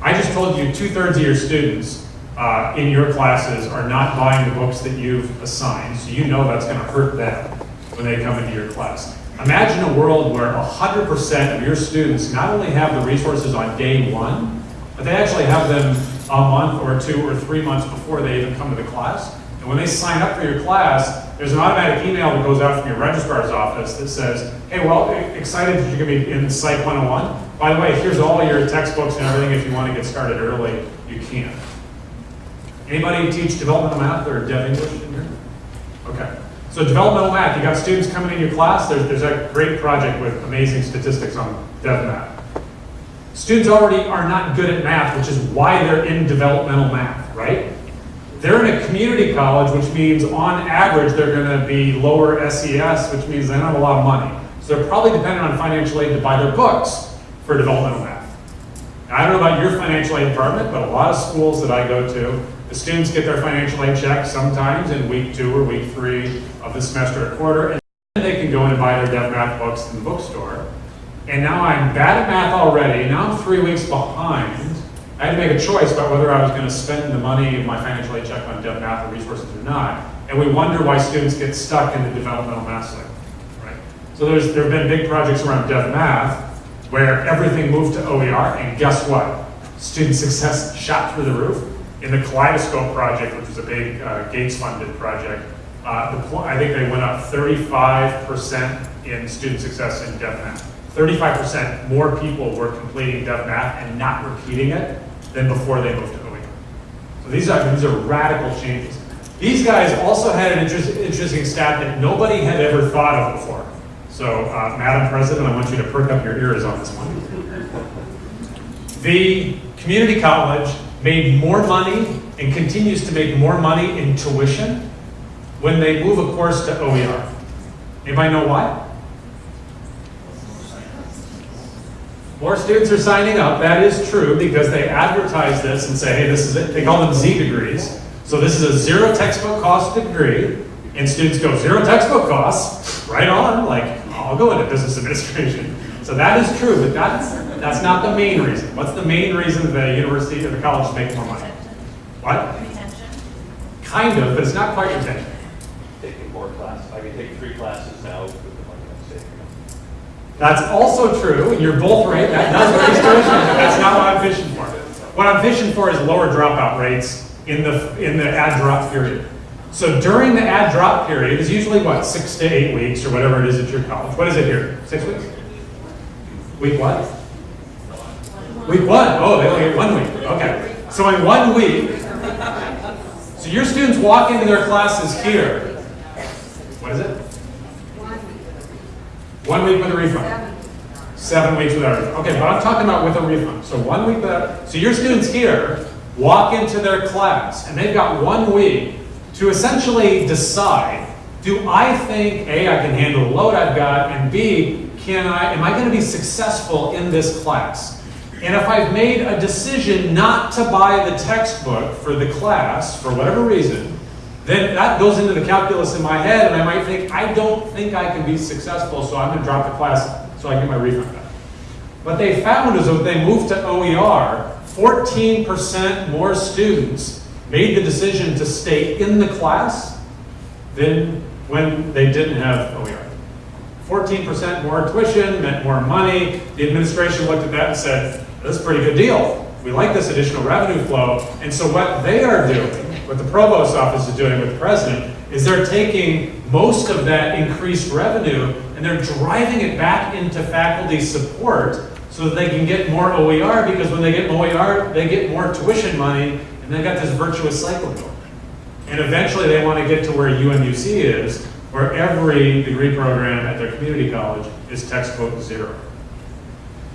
I just told you two-thirds of your students uh, in your classes are not buying the books that you've assigned, so you know that's going to hurt them when they come into your class. Imagine a world where 100% of your students not only have the resources on day one, but they actually have them a month or two or three months before they even come to the class. And when they sign up for your class, there's an automatic email that goes out from your registrar's office that says, hey, well, excited that you're going to be in Psych 101. By the way, here's all your textbooks and everything. If you want to get started early, you can. Anybody teach developmental math or dev English in here? Okay. So developmental math, you got students coming in your class, there's, there's a great project with amazing statistics on dev math. Students already are not good at math, which is why they're in developmental math, right? They're in a community college, which means on average, they're gonna be lower SES, which means they don't have a lot of money. So they're probably dependent on financial aid to buy their books for developmental math. Now, I don't know about your financial aid department, but a lot of schools that I go to, the students get their financial aid check sometimes in week two or week three of the semester or quarter, and then they can go in and buy their dev math books in the bookstore. And now I'm bad at math already, now I'm three weeks behind. I had to make a choice about whether I was gonna spend the money of my financial aid check on dev math or resources or not. And we wonder why students get stuck in the developmental math cycle, right? So there's, there have been big projects around dev math where everything moved to OER, and guess what? Student success shot through the roof. In the Kaleidoscope project, which was a big uh, Gates-funded project, uh, the, I think they went up 35% in student success in dev math. 35% more people were completing dev math and not repeating it than before they moved to OER. So these are, these are radical changes. These guys also had an interest, interesting stat that nobody had ever thought of before. So, uh, Madam President, I want you to perk up your ears on this one. The community college made more money and continues to make more money in tuition when they move a course to OER. Anybody know why? More students are signing up, that is true, because they advertise this and say, hey, this is it. They call them Z degrees. So this is a zero textbook cost degree, and students go, zero textbook costs, right on, like, I'll go into business administration. So that is true, but that's, that's not the main reason. What's the main reason the university or the college is making more money? What? Kind of, but it's not quite retention. taking more classes. I can take three classes now with the money I'm saving. That's also true, and you're both right, that does raise tuition, but that's not what I'm fishing for. What I'm fishing for is lower dropout rates in the, in the add drop period. So during the add drop period is usually what, six to eight weeks or whatever it is at your college. What is it here? Six weeks? Week what? Week one. Oh, they only get one week. Okay. So in one week, so your students walk into their classes here. What is it? One week with a refund. Seven weeks without a refund. Okay, but I'm talking about with a refund. So one week without, so your students here walk into their class and they've got one week to essentially decide, do I think, A, I can handle the load I've got, and B, can I, am I gonna be successful in this class? And if I've made a decision not to buy the textbook for the class, for whatever reason, then that goes into the calculus in my head, and I might think, I don't think I can be successful, so I'm gonna drop the class so I get my refund back. What they found is when they moved to OER, 14% more students made the decision to stay in the class than when they didn't have OER. 14% more tuition meant more money. The administration looked at that and said, that's a pretty good deal. We like this additional revenue flow. And so what they are doing, what the provost office is doing with the president, is they're taking most of that increased revenue and they're driving it back into faculty support so that they can get more OER because when they get more OER, they get more tuition money and they got this virtuous cycle going. And eventually they want to get to where UMUC is, where every degree program at their community college is textbook zero.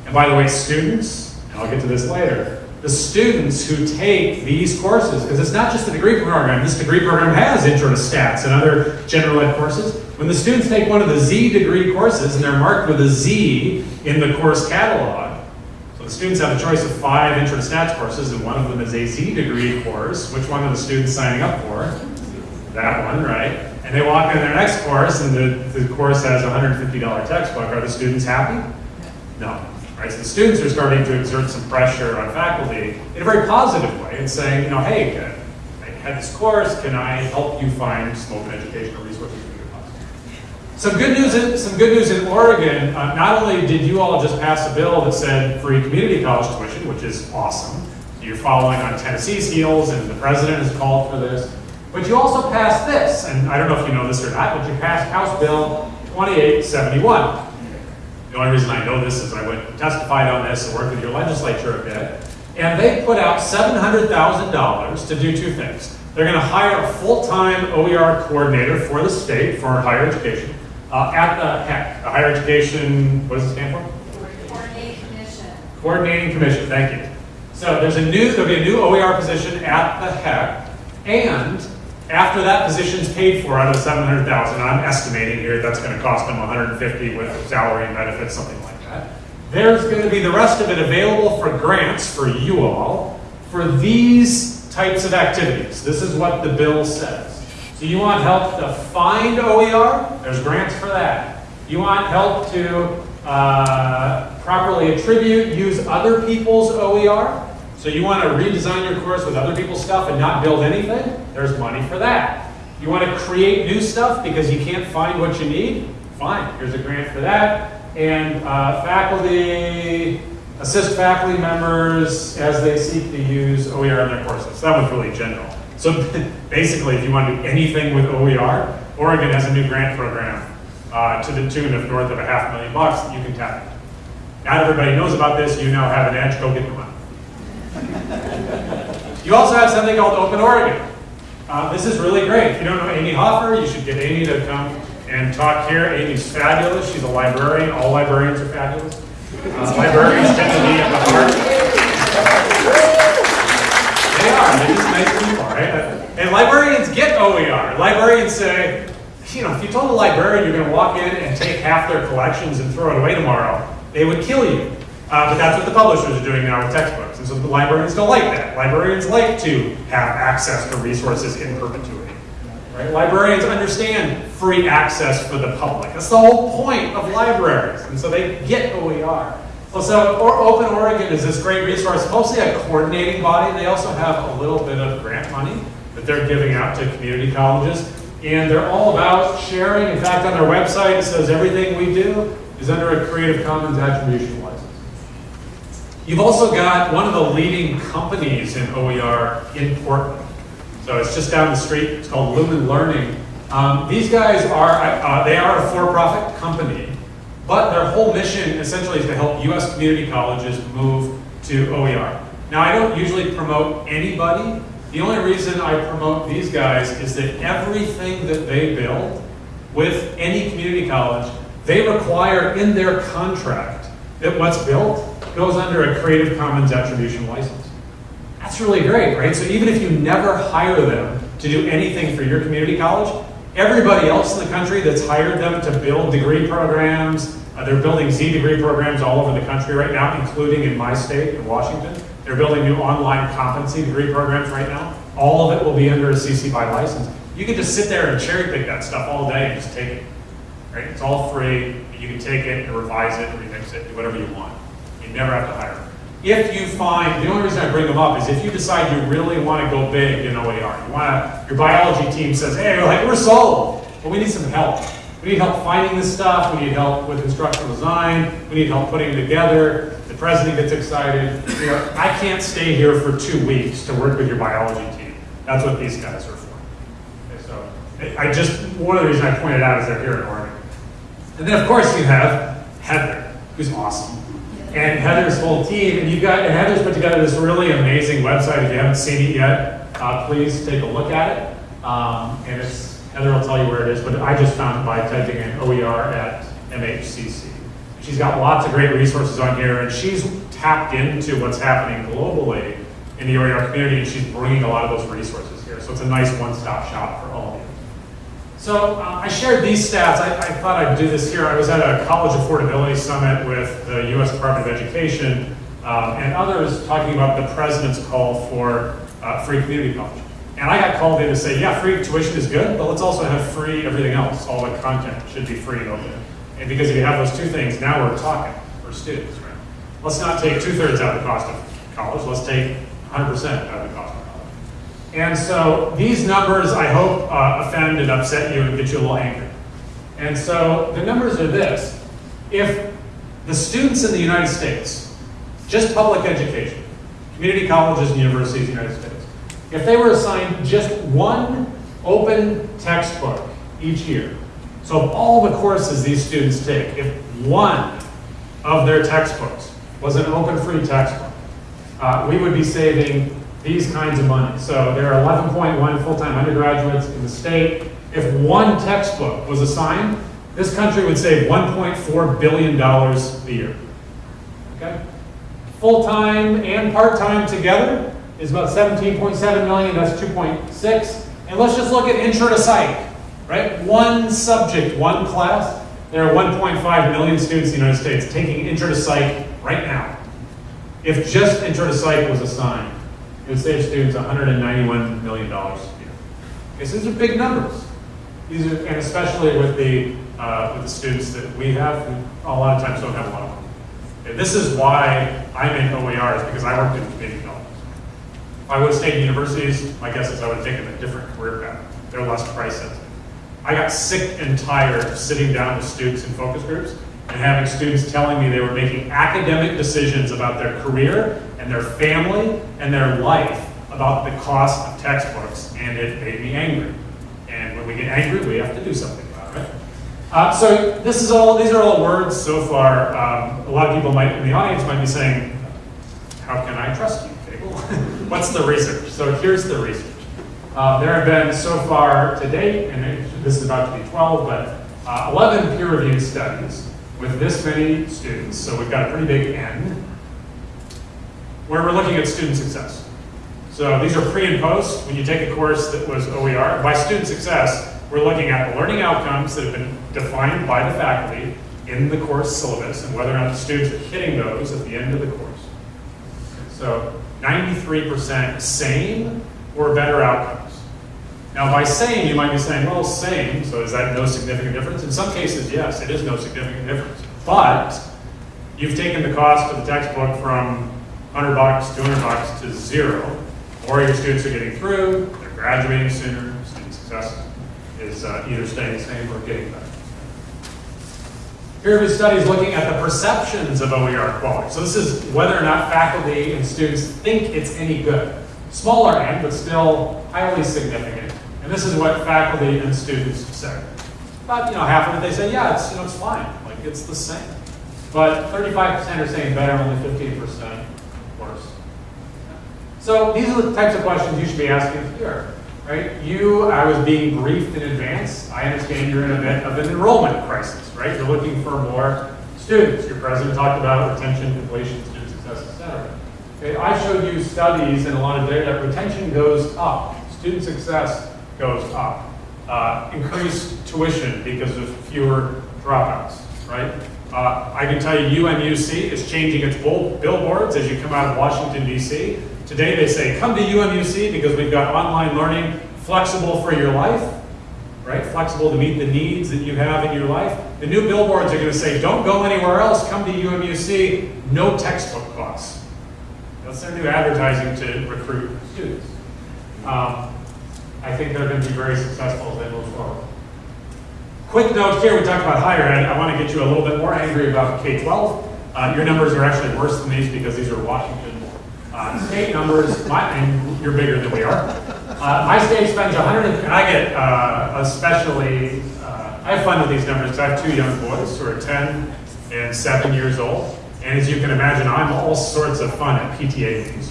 And by the way, students, and I'll get to this later, the students who take these courses, because it's not just the degree program, this degree program has intro to stats and other general ed courses. When the students take one of the Z degree courses and they're marked with a Z in the course catalog, the students have a choice of five intro to stats courses and one of them is a Z degree course. Which one are the students signing up for? That one, right? And they walk in their next course, and the, the course has a $150 textbook. Are the students happy? No. Right? So the students are starting to exert some pressure on faculty in a very positive way and saying, you know, hey, I had this course, can I help you find some open educational resources? Some good news, in, some good news in Oregon. Uh, not only did you all just pass a bill that said free community college tuition, which is awesome. You're following on Tennessee's heels, and the president has called for this. But you also passed this, and I don't know if you know this or not, but you passed House Bill 2871. The only reason I know this is I went and testified on this and worked with your legislature a bit. And they put out $700,000 to do two things. They're going to hire a full-time OER coordinator for the state for higher education uh, at the HEC, the Higher Education, what does it stand for? Coordinating commission. Coordinating Commission, thank you. So there's a new, there'll be a new OER position at the HEC, and after that position's paid for out of 700,000, I'm estimating here that's going to cost them 150 with salary and benefits, something like that. There's going to be the rest of it available for grants for you all for these types of activities. This is what the bill says. So you want help to find OER? There's grants for that. You want help to uh, properly attribute, use other people's OER? So you want to redesign your course with other people's stuff and not build anything? There's money for that. You want to create new stuff because you can't find what you need? Fine, here's a grant for that. And uh, faculty, assist faculty members as they seek to use OER in their courses. That was really general. So basically, if you want to do anything with OER, Oregon has a new grant program uh, to the tune of north of a half million bucks that you can tap into. Not everybody knows about this. You now have an edge. Go get the money. You also have something called Open Oregon. Uh, this is really great. If you don't know Amy Hofer, you should get Amy to come and talk here. Amy's fabulous. She's a librarian. All librarians are fabulous. Uh, librarians tend to be at the heart. They are. They're just nice people, right? And librarians get OER. Librarians say, you know, if you told a librarian you're going to walk in and take half their collections and throw it away tomorrow, they would kill you. Uh, but that's what the publishers are doing now with textbooks. And so the librarians don't like that. Librarians like to have access to resources in perpetuity. Right? Librarians understand free access for the public. That's the whole point of libraries. And so they get OER. Well, so or Open Oregon is this great resource, mostly a coordinating body. They also have a little bit of grant money that they're giving out to community colleges. And they're all about sharing. In fact, on their website, it says everything we do is under a Creative Commons attribution license. You've also got one of the leading companies in OER in Portland. So it's just down the street. It's called Lumen Learning. Um, these guys are, uh, they are a for-profit company, but their whole mission essentially is to help U.S. community colleges move to OER. Now, I don't usually promote anybody. The only reason I promote these guys is that everything that they build with any community college, they require in their contract that what's built goes under a Creative Commons attribution license. That's really great, right? So even if you never hire them to do anything for your community college, everybody else in the country that's hired them to build degree programs, uh, they're building Z degree programs all over the country right now, including in my state, in Washington. They're building new online competency degree programs right now. All of it will be under a CC BY license. You can just sit there and cherry pick that stuff all day and just take it. Right? It's all free. You can take it and revise it, remix it, do whatever you want. You never have to hire. If you find, the only reason I bring them up is if you decide you really want to go big in OER, you want to, your biology team says, hey, we're like, we're sold, but we need some help. We need help finding this stuff, we need help with instructional design, we need help putting it together, the president gets excited. You know, I can't stay here for two weeks to work with your biology team. That's what these guys are for. Okay, so, I just, one of the reasons I pointed out is they're here in Oregon. And then, of course, you have Heather, who's awesome. And Heather's whole team, and you've got, and Heather's put together this really amazing website. If you haven't seen it yet, uh, please take a look at it. Um, and it's, Heather will tell you where it is, but I just found it by typing in OER at MHCC. She's got lots of great resources on here, and she's tapped into what's happening globally in the OER community, and she's bringing a lot of those resources here. So it's a nice one-stop shop for all of you. So uh, I shared these stats. I, I thought I'd do this here. I was at a college affordability summit with the U.S. Department of Education um, and others talking about the president's call for uh, free community college. And I got called in to say, yeah, free tuition is good, but let's also have free everything else. All the content should be free and open. And because if you have those two things, now we're talking for students, right? Let's not take two-thirds out of the cost of college, let's take 100% out of the cost of college. And so these numbers, I hope, uh, offend and upset you and get you a little angry. And so the numbers are this. If the students in the United States, just public education, community colleges and universities in the United States, if they were assigned just one open textbook each year, so of all the courses these students take, if one of their textbooks was an open free textbook, uh, we would be saving these kinds of money. So there are 11.1 full-time undergraduates in the state. If one textbook was assigned, this country would save $1.4 billion a year. Okay? Full-time and part-time together is about 17.7 million, that's 2.6. And let's just look at intro to psych, right? One subject, one class. There are 1.5 million students in the United States taking intro to psych right now. If just intro to psych was assigned, it would save students $191 million a year. Okay, so these are big numbers. These are, and especially with the, uh, with the students that we have, a lot of times don't have a lot of money. Okay, this is why I'm in OER, is because I worked in community I would stayed in universities, my guess is I would have taken a different career path. They're less price sensitive. I got sick and tired of sitting down with students in focus groups and having students telling me they were making academic decisions about their career and their family and their life about the cost of textbooks, and it made me angry. And when we get angry, we have to do something about it. Uh, so this is all; these are all words so far. Um, a lot of people might in the audience might be saying, "How can I trust you? What's the research?" So here's the research. Uh, there have been so far to date, and it, this is about to be 12, but uh, 11 peer-reviewed studies with this many students. So we've got a pretty big N, where we're looking at student success. So these are pre and post. When you take a course that was OER, by student success, we're looking at the learning outcomes that have been defined by the faculty in the course syllabus and whether or not the students are hitting those at the end of the course. So 93% same or better outcomes. Now, by same, you might be saying, well, same, so is that no significant difference? In some cases, yes, it is no significant difference. But you've taken the cost of the textbook from 100 bucks, 200 bucks to zero, or your students are getting through, they're graduating sooner, student success is uh, either staying the same or getting better. Peer-reviewed studies looking at the perceptions of OER quality. So this is whether or not faculty and students think it's any good. Smaller end, but still highly significant. And this is what faculty and students say. About you know half of it they say, yeah, it's you know it's fine, like it's the same. But 35% are saying better, only 15% worse. So these are the types of questions you should be asking here, right? You, I was being briefed in advance. I understand you're in a bit of an enrollment crisis, right? You're looking for more students. Your president talked about retention, completion, student success, et cetera. Okay, I showed you studies and a lot of data that retention goes up, student success goes up. Uh, increased tuition because of fewer dropouts, right? Uh, I can tell you UMUC is changing its billboards as you come out of Washington DC. Today they say, come to UMUC because we've got online learning flexible for your life, right? Flexible to meet the needs that you have in your life. The new billboards are gonna say, don't go anywhere else, come to UMUC, no textbook costs. That's their new advertising to recruit students. Um, I think they're going to be very successful as they move forward. Quick note here, we talked about higher ed. I want to get you a little bit more angry about K-12. Uh, your numbers are actually worse than these because these are Washington uh, state numbers, my, and you're bigger than we are. Uh, my state spends 100, and I get uh, especially, uh, I have fun with these numbers because I have two young boys who are 10 and 7 years old. And as you can imagine, I'm all sorts of fun at PTA meetings.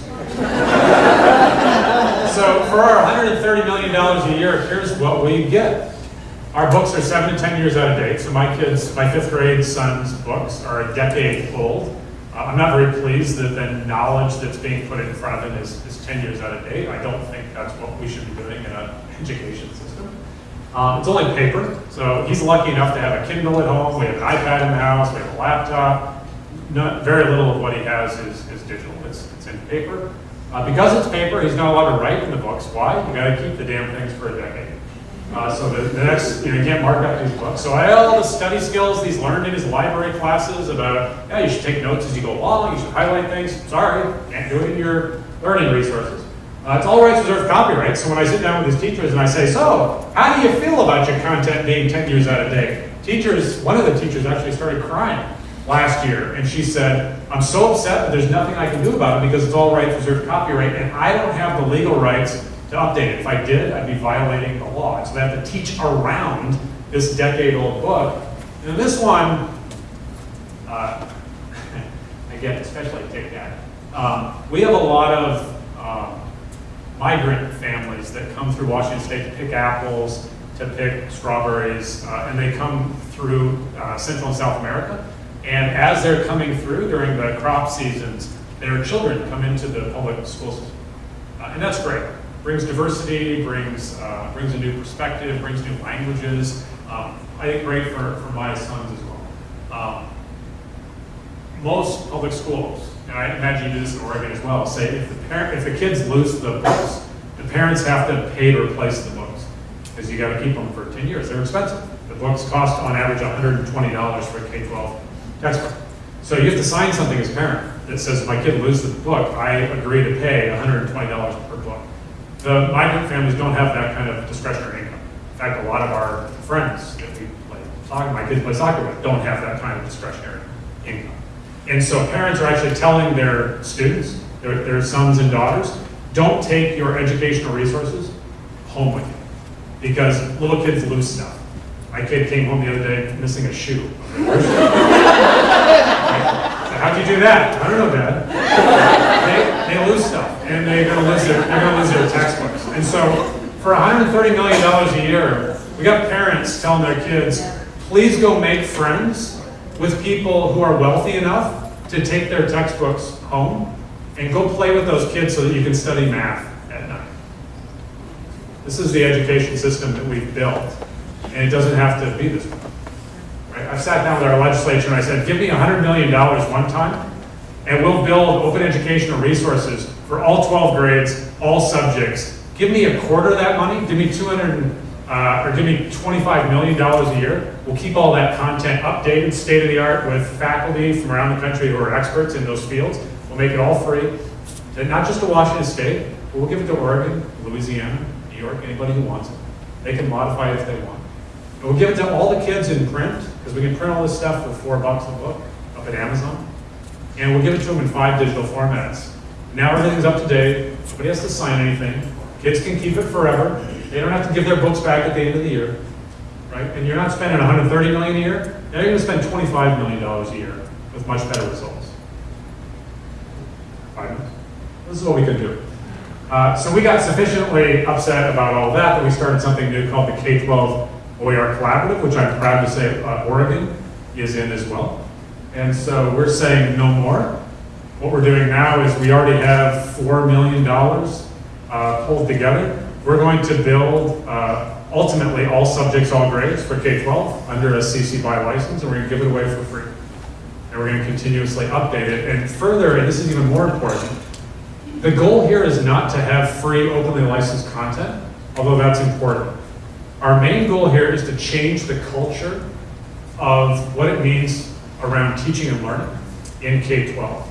so for our $130 million a year, here's what we get. Our books are seven to 10 years out of date. So my kids, my fifth grade son's books are a decade old. Uh, I'm not very pleased that the knowledge that's being put in front of him is, is 10 years out of date. I don't think that's what we should be doing in an education system. Um, it's only paper, so he's lucky enough to have a Kindle at home. We have an iPad in the house. We have a laptop. Not, very little of what he has is, is digital. It's, it's in paper. Uh, because it's paper, he's not allowed to write in the books. Why? You gotta keep the damn things for a decade. Uh, so the, the next, you know, you can't mark up these books. So I had all the study skills he's learned in his library classes about, yeah, you should take notes as you go along, you should highlight things. Sorry, can't do it in your learning resources. Uh, it's all rights reserved copyright. So when I sit down with his teachers and I say, so how do you feel about your content being 10 years out of date? Teachers, one of the teachers actually started crying last year, and she said, I'm so upset that there's nothing I can do about it because it's all rights reserved copyright, and I don't have the legal rights to update it. If I did, I'd be violating the law. So they have to teach around this decade-old book. And this one, uh, again, especially TikTok, um, we have a lot of um, migrant families that come through Washington State to pick apples, to pick strawberries, uh, and they come through uh, Central and South America. And as they're coming through during the crop seasons, their children come into the public school system. Uh, and that's great. Brings diversity, brings, uh, brings a new perspective, brings new languages. Um, I think great for, for my sons as well. Um, most public schools, and I imagine you do this in Oregon as well, say if the parent, if the kids lose the books, the parents have to pay to replace the books because you got to keep them for 10 years. They're expensive. The books cost on average $120 for a K-12 textbook. So you have to sign something as a parent that says if my kid loses the book, I agree to pay $120 per book. The migrant families don't have that kind of discretionary income. In fact, a lot of our friends that we play soccer, my kids play soccer with, don't have that kind of discretionary income. And so parents are actually telling their students, their, their sons and daughters, don't take your educational resources home with you. Because little kids lose stuff. My kid came home the other day missing a shoe. How'd you do that? I don't know, Dad. They, lose stuff, and they're gonna lose their, they're gonna lose their textbooks. And so, for $130 million a year, we got parents telling their kids, please go make friends with people who are wealthy enough to take their textbooks home and go play with those kids so that you can study math at night. This is the education system that we've built, and it doesn't have to be this way. Right? I've sat down with our legislature and I said, give me $100 million one time, and we'll build open educational resources for all 12 grades, all subjects. Give me a quarter of that money, give me 200, uh, or give me $25 million a year. We'll keep all that content updated, state of the art, with faculty from around the country who are experts in those fields. We'll make it all free, and not just to Washington State, but we'll give it to Oregon, Louisiana, New York, anybody who wants it. They can modify it if they want. And we'll give it to all the kids in print, because we can print all this stuff for four bucks a book up at Amazon. And we'll give it to them in five digital formats. Now everything's up to date, nobody has to sign anything. Kids can keep it forever. They don't have to give their books back at the end of the year, right? And you're not spending 130 million a year. Now you're to spend 25 million dollars a year with much better results. Five minutes. This is what we can do. Uh, so we got sufficiently upset about all that that we started something new called the K-12 OER Collaborative, which I'm proud to say uh, Oregon is in as well. And so we're saying no more. What we're doing now is we already have $4 million uh, pulled together. We're going to build uh, ultimately all subjects, all grades for K-12 under a CC BY license, and we're going to give it away for free. And we're going to continuously update it. And further, and this is even more important, the goal here is not to have free, openly licensed content, although that's important. Our main goal here is to change the culture of what it means around teaching and learning in K-12.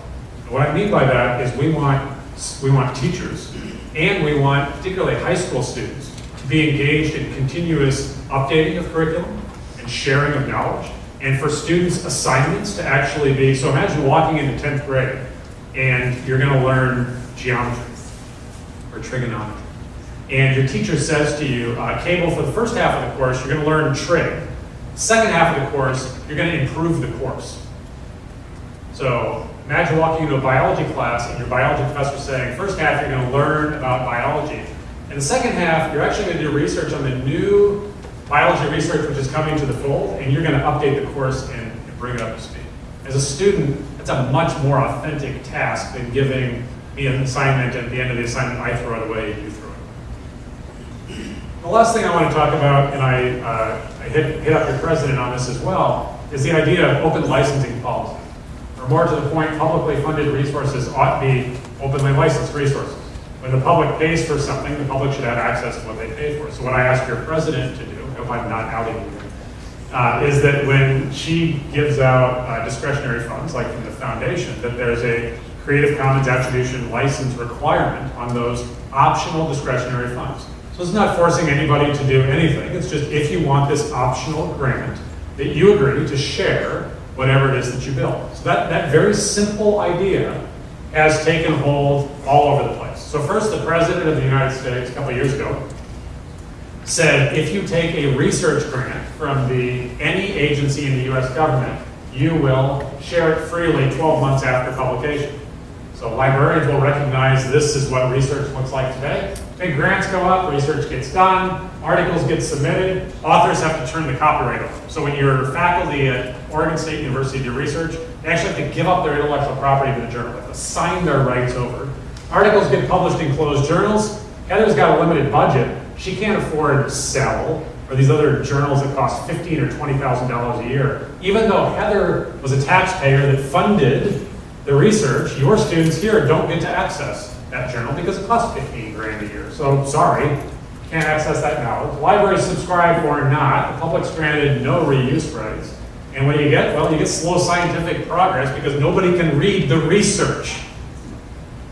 What I mean by that is we want, we want teachers and we want particularly high school students to be engaged in continuous updating of curriculum and sharing of knowledge and for students assignments to actually be, so imagine walking into 10th grade and you're gonna learn geometry or trigonometry. And your teacher says to you, uh, Cable, for the first half of the course, you're gonna learn trig. Second half of the course, you're gonna improve the course. So imagine walking into a biology class and your biology professor saying, first half you're gonna learn about biology. And the second half, you're actually gonna do research on the new biology research which is coming to the fold, and you're gonna update the course and, and bring it up to speed. As a student, that's a much more authentic task than giving me an assignment, at the end of the assignment, I throw it away, you throw. The last thing I want to talk about, and I, uh, I hit, hit up your president on this as well, is the idea of open licensing policy. Or more to the point, publicly funded resources ought to be openly licensed resources. When the public pays for something, the public should have access to what they pay for. So what I ask your president to do, if I'm not outing you, uh, is that when she gives out uh, discretionary funds, like from the foundation, that there's a Creative Commons attribution license requirement on those optional discretionary funds. So it's not forcing anybody to do anything, it's just if you want this optional grant, that you agree to share whatever it is that you build. So that, that very simple idea has taken hold all over the place. So first, the President of the United States, a couple years ago, said if you take a research grant from the, any agency in the US government, you will share it freely 12 months after publication. So librarians will recognize this is what research looks like today. Big grants go up, research gets done, articles get submitted, authors have to turn the copyright over. So when you're faculty at Oregon State University do research, they actually have to give up their intellectual property to the journal, they have to sign their rights over. Articles get published in closed journals. Heather's got a limited budget. She can't afford Cell or these other journals that cost fifteen or twenty thousand dollars a year. Even though Heather was a taxpayer that funded the research, your students here don't get to access that journal because it costs fifteen grand a year. So sorry, can't access that now. The libraries subscribe or not, the public's granted no reuse rights. And what do you get? Well, you get slow scientific progress because nobody can read the research.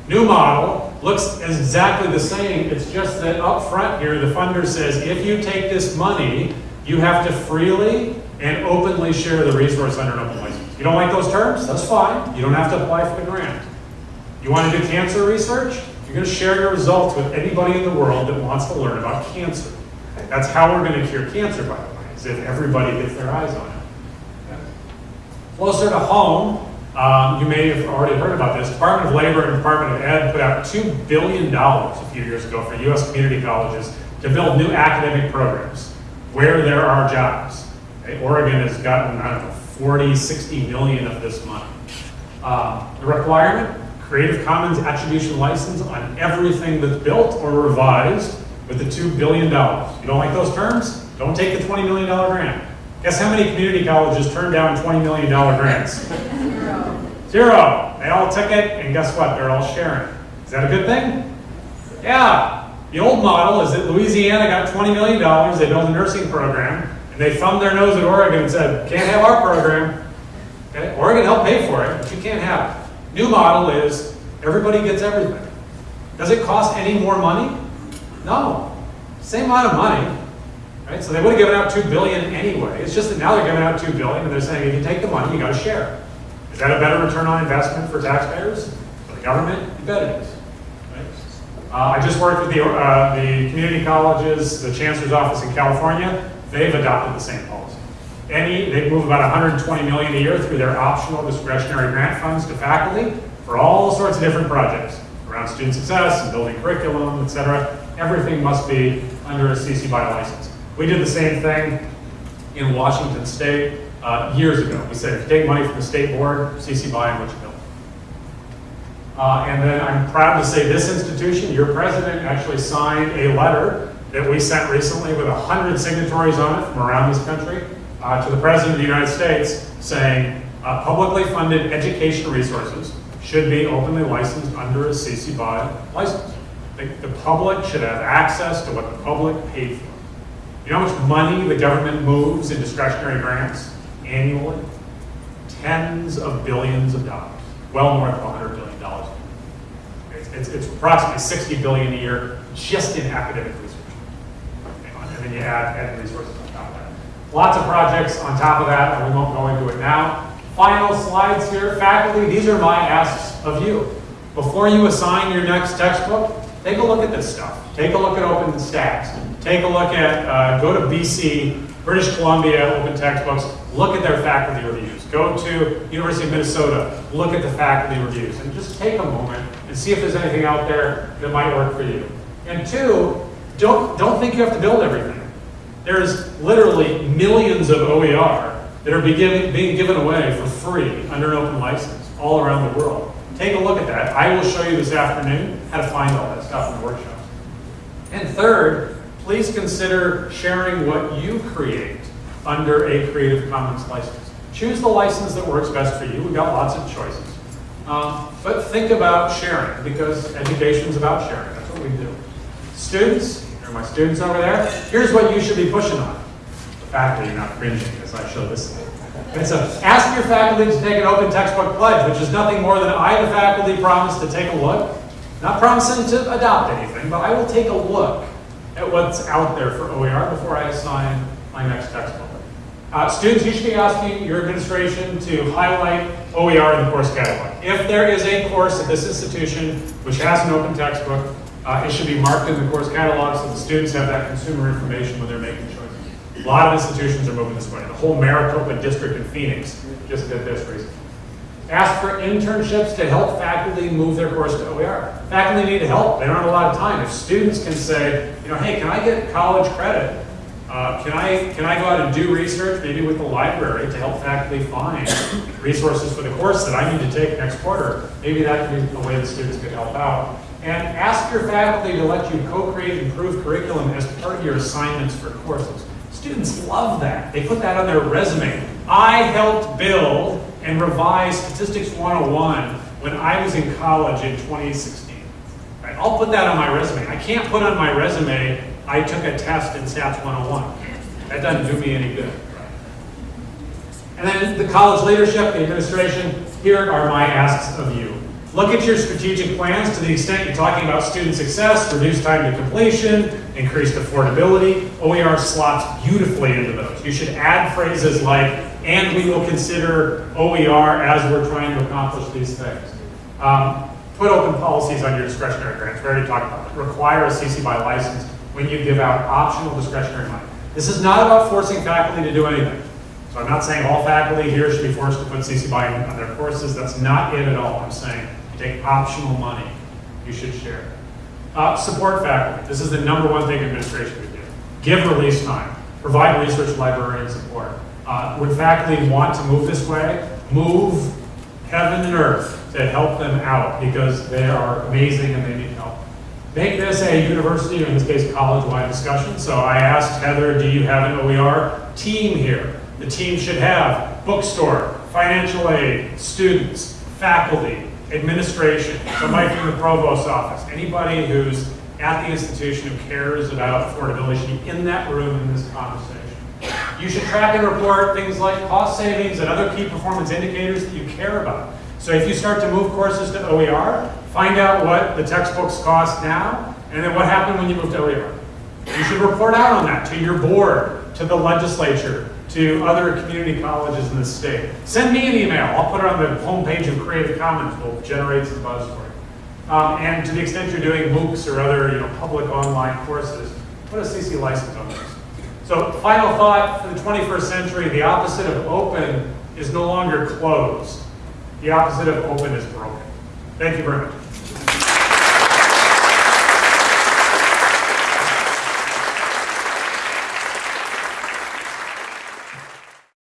New model looks exactly the same, it's just that up front here, the funder says, if you take this money, you have to freely and openly share the resource under an open license. You don't like those terms? That's fine, you don't have to apply for the grant. You want to do cancer research? You're going to share your results with anybody in the world that wants to learn about cancer. That's how we're going to cure cancer, by the way, is if everybody gets their eyes on it. Closer to home, um, you may have already heard about this. Department of Labor and Department of Ed put out $2 billion a few years ago for U.S. community colleges to build new academic programs where there are jobs. Okay, Oregon has gotten, I don't know, 40, 60 million of this money. Um, the requirement, Creative Commons attribution license on everything that's built or revised with the $2 billion. You don't like those terms? Don't take the $20 million grant. Guess how many community colleges turned down $20 million grants? Zero. Zero. They all took it, and guess what? They're all sharing. Is that a good thing? Yeah. The old model is that Louisiana got $20 million, they built a nursing program, and they thumbed their nose at Oregon and said, can't have our program. Okay? Oregon helped pay for it, but you can't have it. New model is everybody gets everything. Does it cost any more money? No. Same amount of money. Right? So they would have given out 2 billion anyway. It's just that now they're giving out 2 billion and they're saying if you take the money, you gotta share. Is that a better return on investment for taxpayers? For the government? You bet it is. Uh, I just worked with the, uh, the community colleges, the chancellor's office in California. They've adopted the same policy. Any, they move about 120 million a year through their optional discretionary grant funds to faculty for all sorts of different projects around student success and building curriculum, et cetera. Everything must be under a CC BY license. We did the same thing in Washington State uh, years ago. We said, if you take money from the state board, CC BY on what you build. Uh, and then I'm proud to say this institution, your president actually signed a letter that we sent recently with 100 signatories on it from around this country uh, to the President of the United States saying uh, publicly funded education resources should be openly licensed under a CC BY license. The, the public should have access to what the public paid for. You know how much money the government moves in discretionary grants annually? Tens of billions of dollars, well north of $100 billion. It's, it's, it's approximately 60 billion a year just in academic. And then you add, add resources on top of that. Lots of projects on top of that, and we won't go into it now. Final slides here. Faculty, these are my asks of you. Before you assign your next textbook, take a look at this stuff. Take a look at OpenStax. Take a look at, uh, go to BC, British Columbia Open Textbooks, look at their faculty reviews. Go to University of Minnesota, look at the faculty reviews, and just take a moment and see if there's anything out there that might work for you. And two, don't, don't think you have to build everything. There's literally millions of OER that are be given, being given away for free under an open license all around the world. Take a look at that. I will show you this afternoon how to find all that stuff in the workshop. And third, please consider sharing what you create under a Creative Commons license. Choose the license that works best for you. We've got lots of choices. Um, But think about sharing, because education's about sharing, that's what we do. Students, my students over there, here's what you should be pushing on. The faculty, you're not cringing as I show this. And so, ask your faculty to take an open textbook pledge, which is nothing more than I, the faculty, promise to take a look. Not promising to adopt anything, but I will take a look at what's out there for OER before I assign my next textbook. Uh, students, you should be asking your administration to highlight OER in the course catalog. If there is a course at this institution which has an open textbook, uh, it should be marked in the course catalog so the students have that consumer information when they're making choices. A lot of institutions are moving this way. The whole Maricopa district in Phoenix just did this recently. Ask for internships to help faculty move their course to OER. Faculty need help, they don't have a lot of time. If students can say, you know, hey, can I get college credit? Uh, Can I, can I go out and do research, maybe with the library, to help faculty find resources for the course that I need to take next quarter? Maybe that could be a way that students could help out. And ask your faculty to let you co-create improved curriculum as part of your assignments for courses. Students love that. They put that on their resume. I helped build and revise Statistics 101 when I was in college in 2016. Right? I'll put that on my resume. I can't put on my resume, I took a test in Stats 101. That doesn't do me any good. And then the college leadership, the administration, here are my asks of you. Look at your strategic plans to the extent you're talking about student success, reduced time to completion, increased affordability. OER slots beautifully into those. You should add phrases like, and we will consider OER as we're trying to accomplish these things. Um, put open policies on your discretionary grants. We already talked about it. Require a CC by license when you give out optional discretionary money. This is not about forcing faculty to do anything. So I'm not saying all faculty here should be forced to put CC by on their courses. That's not it at all. I'm saying take optional money, you should share. Uh, support faculty. This is the number one thing administration would do. Give release time. Provide research librarian support. Uh, would faculty want to move this way? Move heaven and earth to help them out because they are amazing and they need help. Make this a university, or in this case, college-wide discussion. So I asked Heather, do you have an OER team here? The team should have bookstore, financial aid, students, faculty, administration, somebody from the provost's office, anybody who's at the institution who cares about affordability should be in that room in this conversation. You should track and report things like cost savings and other key performance indicators that you care about. So if you start to move courses to OER, find out what the textbooks cost now, and then what happened when you moved to OER. You should report out on that to your board, to the legislature, to other community colleges in the state. Send me an email. I'll put it on the homepage of Creative Commons. We'll generate some buzz for you. Um, and to the extent you're doing MOOCs or other you know, public online courses, put a CC license on those. So final thought for the 21st century, the opposite of open is no longer closed. The opposite of open is broken. Thank you very much.